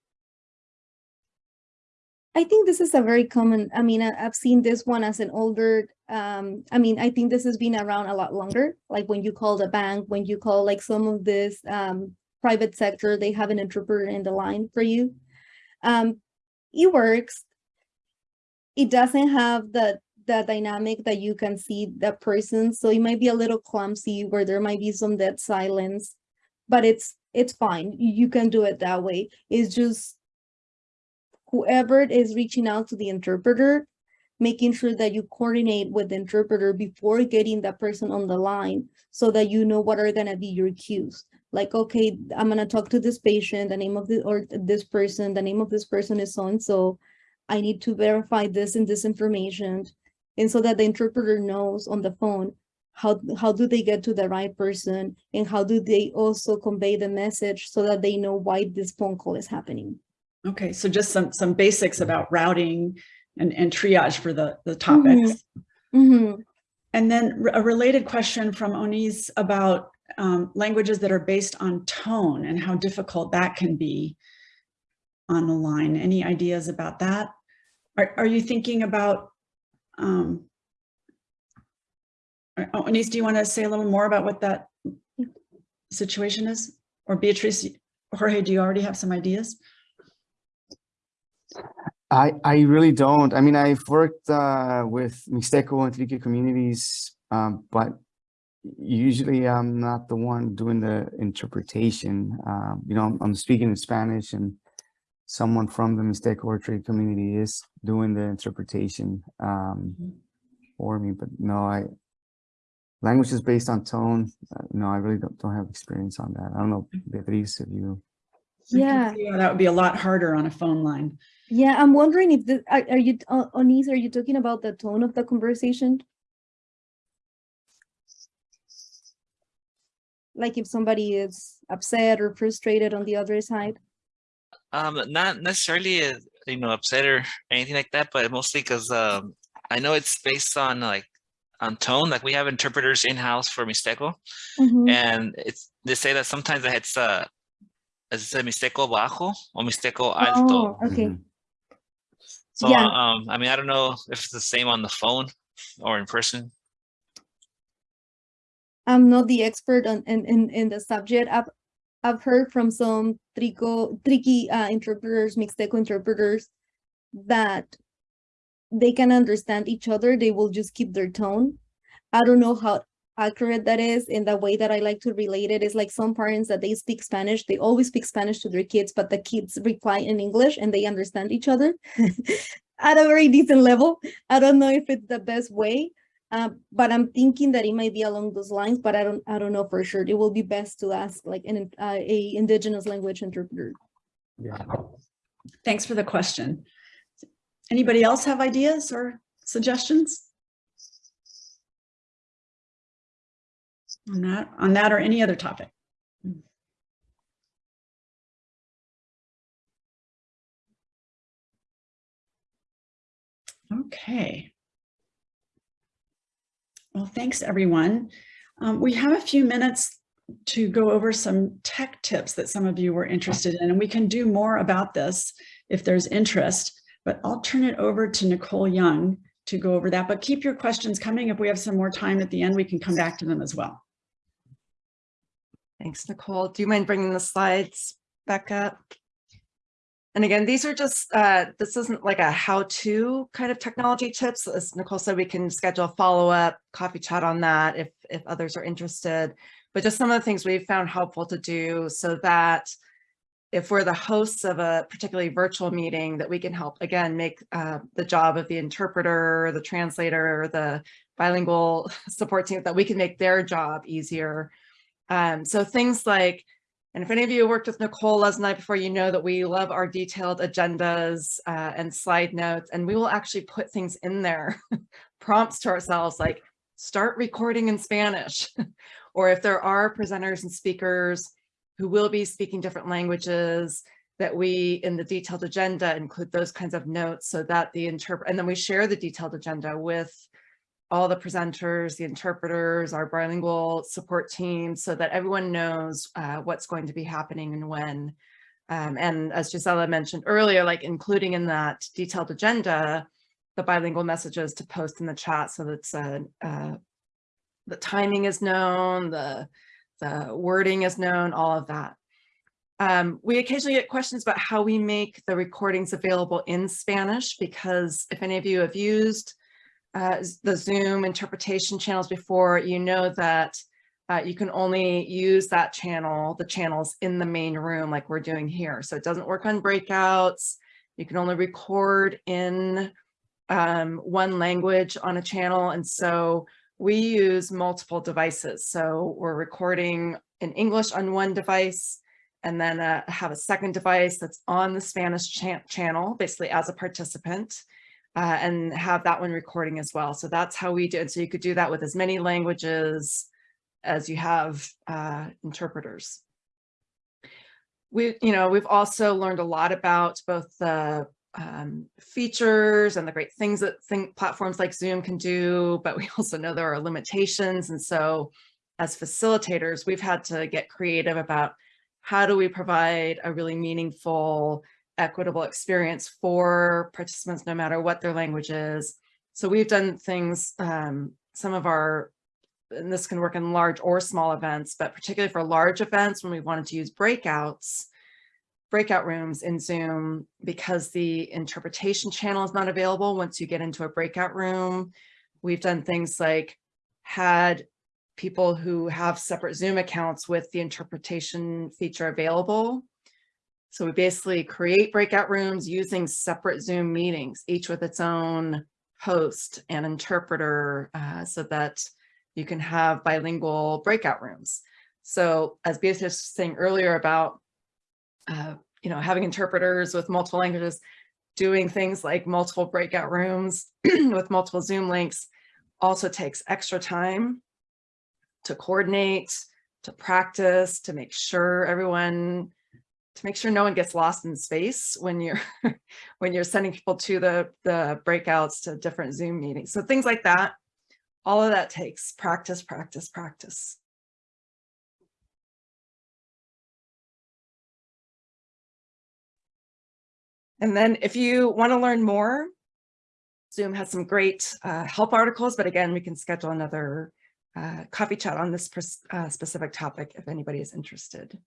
D: I think this is a very common, I mean, I, have seen this one as an older, um, I mean, I think this has been around a lot longer, like when you call the bank, when you call like some of this um, private sector, they have an interpreter in the line for you. Um, it works. It doesn't have the the dynamic that you can see that person. So it might be a little clumsy where there might be some dead silence, but it's it's fine. You can do it that way. It's just whoever is reaching out to the interpreter, making sure that you coordinate with the interpreter before getting that person on the line so that you know what are gonna be your cues. Like, okay, I'm gonna talk to this patient, the name of the, or this person, the name of this person is so-and-so. I need to verify this and this information. And so that the interpreter knows on the phone, how, how do they get to the right person? And how do they also convey the message so that they know why this phone call is happening?
A: Okay, so just some, some basics about routing and, and triage for the, the topics.
D: Mhm.
A: And then a related question from Onis about um, languages that are based on tone and how difficult that can be on the line. Any ideas about that? Are, are you thinking about, um, uh, Onis, do you want to say a little more about what that situation is? Or Beatrice, Jorge, do you already have some ideas?
E: I, I really don't. I mean, I've worked uh, with Mixteco and Trique communities, um, but usually I'm not the one doing the interpretation. Um, you know, I'm, I'm speaking in Spanish and someone from the Mixteco or Trique community is doing the interpretation um,
A: Mhm.
E: for me. But no, I language is based on tone. Uh, no, I really don't, don't have experience on that. I don't know, Beatriz, if you.
D: Yeah.
A: see That would be a lot harder on a phone line.
D: Yeah, I'm wondering if the, are, are you, uh, Onis, are you talking about the tone of the conversation? Like if somebody is upset or frustrated on the other side?
F: Um, not necessarily, uh, you know, upset or anything like that, but mostly because um, I know it's based on like on tone. Like we have interpreters in house for Mixteco,
D: Mhm.
F: and it's they say that sometimes it's uh, it's a Mixteco bajo or Mixteco alto.
D: Oh, okay.
E: Mhm.
F: So
D: yeah.
F: um, I mean, I don't know if it's the same on the phone or in person.
D: I'm not the expert on in, in, in the subject. I've I've heard from some trico Trique uh, interpreters, Mixteco interpreters, that they can understand each other. They will just keep their tone. I don't know how accurate that is. In the way that I like to relate it is like some parents that they speak Spanish, they always speak Spanish to their kids, but the kids reply in English and they understand each other at a very decent level. I don't know if it's the best way, uh, but I'm thinking that it might be along those lines, but I don't, I don't know for sure. It will be best to ask like an, uh, a indigenous language interpreter.
E: Yeah.
A: Thanks for the question. Anybody else have ideas or suggestions? On that, on that or any other topic? Okay. Well, thanks, everyone. Um, we have a few minutes to go over some tech tips that some of you were interested in, and we can do more about this if there's interest, but I'll turn it over to Nicole Young to go over that, but keep your questions coming. If we have some more time at the end, we can come back to them as well.
C: Thanks, Nicole. Do you mind bringing the slides back up? And again, these are just, uh, this isn't like a how-to kind of technology tips. As Nicole said, we can schedule a follow-up coffee chat on that if, if others are interested. But just some of the things we've found helpful to do so that if we're the hosts of a particularly virtual meeting, that we can help, again, make uh, the job of the interpreter, the translator, or the bilingual support team, that we can make their job easier. Um, so things like, and if any of you worked with Nicole last night before, you know that we love our detailed agendas uh, and slide notes, and we will actually put things in there, prompts to ourselves like start recording in Spanish. or if there are presenters and speakers who will be speaking different languages, that we in the detailed agenda include those kinds of notes so that the interpret, and then we share the detailed agenda with all the presenters, the interpreters, our bilingual support team, so that everyone knows uh, what's going to be happening and when. Um, and as Gisela mentioned earlier, like including in that detailed agenda, the bilingual messages to post in the chat so that uh, uh, the timing is known, the, the wording is known, all of that. Um, we occasionally get questions about how we make the recordings available in Spanish, because if any of you have used uh, the Zoom interpretation channels before, you know that uh, you can only use that channel, the channels in the main room like we're doing here. So it doesn't work on breakouts. You can only record in um, one language on a channel. And so we use multiple devices. So we're recording in English on one device and then uh, have a second device that's on the Spanish cha channel, basically as a participant, uh, and have that one recording as well. So that's how we did. So you could do that with as many languages as you have uh, interpreters. We, you know, we've also learned a lot about both the um, features and the great things that think platforms like Zoom can do, but we also know there are limitations. And so as facilitators, we've had to get creative about how do we provide a really meaningful, equitable experience for participants, no matter what their language is. So we've done things, um, some of our, and this can work in large or small events, but particularly for large events when we wanted to use breakouts, breakout rooms in Zoom because the interpretation channel is not available once you get into a breakout room. We've done things like had people who have separate Zoom accounts with the interpretation feature available. So we basically create breakout rooms using separate Zoom meetings, each with its own host and interpreter uh, so that you can have bilingual breakout rooms. So as Beatrice was saying earlier about, uh, you know, having interpreters with multiple languages, doing things like multiple breakout rooms with multiple Zoom links also takes extra time to coordinate, to practice, to make sure everyone, to make sure no one gets lost in space when you're when you're sending people to the, the breakouts to different Zoom meetings. So things like that, all of that takes practice, practice, practice. And then if you want to learn more, Zoom has some great uh, help articles, but again, we can schedule another uh, coffee chat on this uh, specific topic if anybody is interested.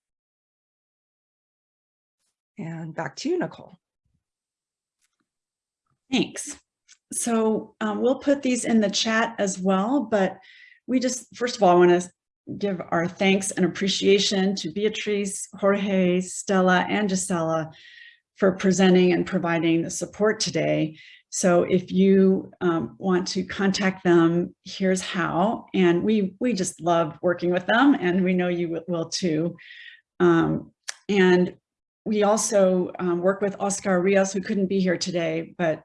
C: And back to you, Nicole.
A: Thanks. So um, we'll put these in the chat as well, but we just, first of all, I want to give our thanks and appreciation to Beatrice, Jorge, Stella, and Gisela for presenting and providing the support today. So if you um, want to contact them, here's how. And we, we just love working with them and we know you will too. Um, and we also um, work with Oscar Rios, who couldn't be here today, but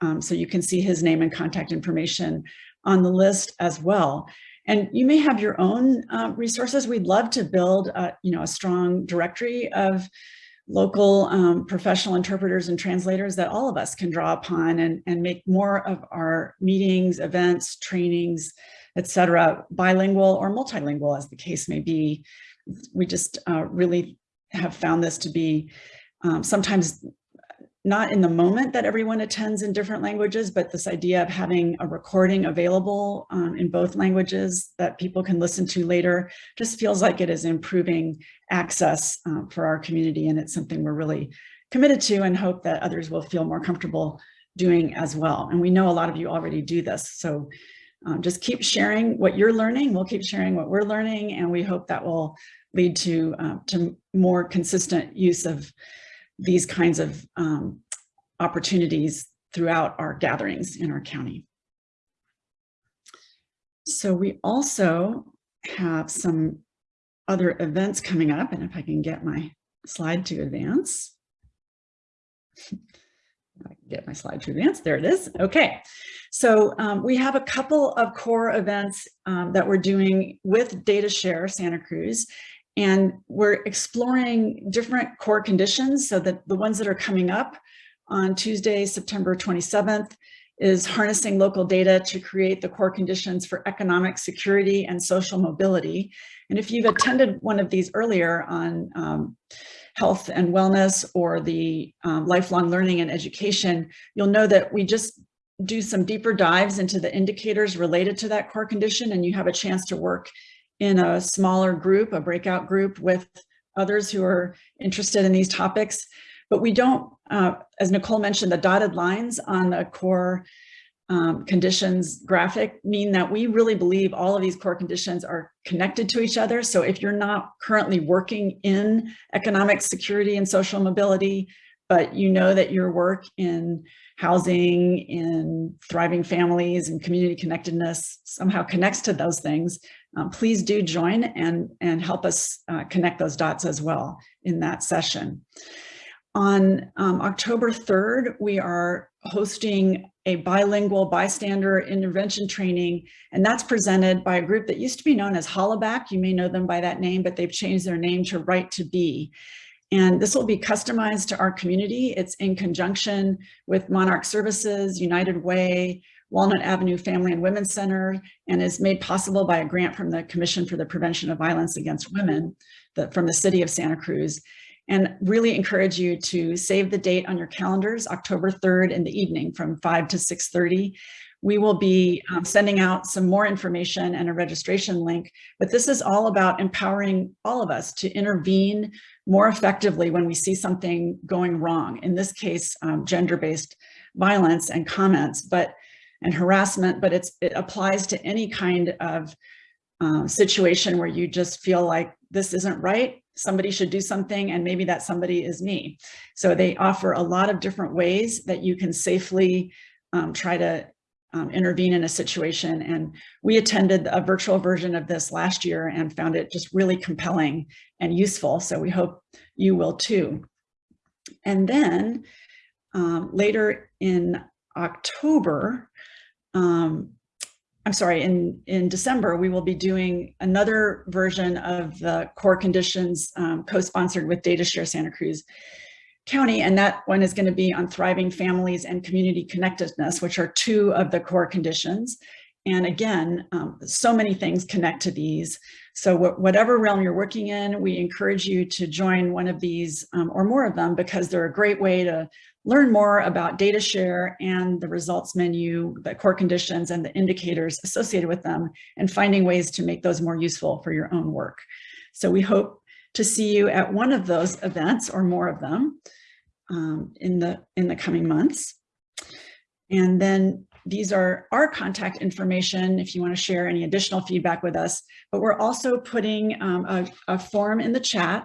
A: um, so you can see his name and contact information on the list as well. And you may have your own uh, resources. We'd love to build, a, you know, a strong directory of local um, professional interpreters and translators that all of us can draw upon and, and make more of our meetings, events, trainings, etc., bilingual or multilingual as the case may be. We just uh, really have found this to be um, sometimes not in the moment that everyone attends in different languages, but this idea of having a recording available um, in both languages that people can listen to later just feels like it is improving access uh, for our community. And it's something we're really committed to and hope that others will feel more comfortable doing as well. And we know a lot of you already do this. So um, just keep sharing what you're learning. We'll keep sharing what we're learning. And we hope that will lead to, uh, to more consistent use of these kinds of um, opportunities throughout our gatherings in our county. So we also have some other events coming up, and if I can get my slide to advance. I can get my slide to advance, there it is. Okay, so um, we have a couple of core events um, that we're doing with DataShare Santa Cruz, and we're exploring different core conditions so that the ones that are coming up on Tuesday, September 27th, is harnessing local data to create the core conditions for economic security and social mobility. And if you've attended one of these earlier on um, health and wellness or the um, lifelong learning and education, you'll know that we just do some deeper dives into the indicators related to that core condition and you have a chance to work in a smaller group, a breakout group with others who are interested in these topics. But we don't, uh, as Nicole mentioned, the dotted lines on the core um, conditions graphic mean that we really believe all of these core conditions are connected to each other. So if you're not currently working in economic security and social mobility, but you know that your work in housing, in thriving families and community connectedness somehow connects to those things, um, please do join and, and help us uh, connect those dots as well in that session. On um, October 3rd, we are hosting a bilingual bystander intervention training, and that's presented by a group that used to be known as Hollaback. You may know them by that name, but they've changed their name to Right to Be. And this will be customized to our community. It's in conjunction with Monarch Services, United Way, Walnut Avenue Family and Women's Center, and is made possible by a grant from the Commission for the Prevention of Violence Against Women the, from the city of Santa Cruz and really encourage you to save the date on your calendars, October 3rd in the evening from 5 to 6.30. We will be um, sending out some more information and a registration link, but this is all about empowering all of us to intervene more effectively when we see something going wrong. In this case, um, gender-based violence and comments, but and harassment, but it's it applies to any kind of uh, situation where you just feel like this isn't right somebody should do something and maybe that somebody is me. So they offer a lot of different ways that you can safely um, try to um, intervene in a situation. And we attended a virtual version of this last year and found it just really compelling and useful. So we hope you will too. And then um, later in October, um, I'm sorry, in, in December, we will be doing another version of the core conditions um, co-sponsored with DataShare Santa Cruz County, and that one is going to be on thriving families and community connectedness, which are two of the core conditions. And again, um, so many things connect to these. So wh whatever realm you're working in, we encourage you to join one of these um, or more of them because they're a great way to learn more about DataShare and the results menu, the core conditions and the indicators associated with them and finding ways to make those more useful for your own work. So we hope to see you at one of those events or more of them um, in, the, in the coming months. And then these are our contact information if you want to share any additional feedback with us, but we're also putting um, a, a form in the chat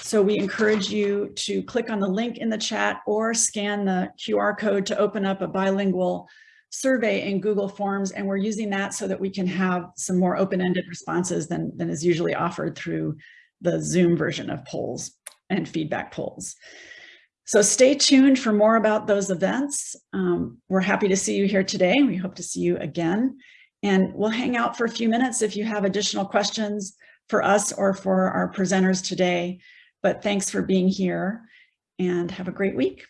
A: so we encourage you to click on the link in the chat or scan the QR code to open up a bilingual survey in Google Forms. And we're using that so that we can have some more open-ended responses than, than is usually offered through the Zoom version of polls and feedback polls. So stay tuned for more about those events. Um, we're happy to see you here today. We hope to see you again. And we'll hang out for a few minutes if you have additional questions for us or for our presenters today. But thanks for being here and have a great week.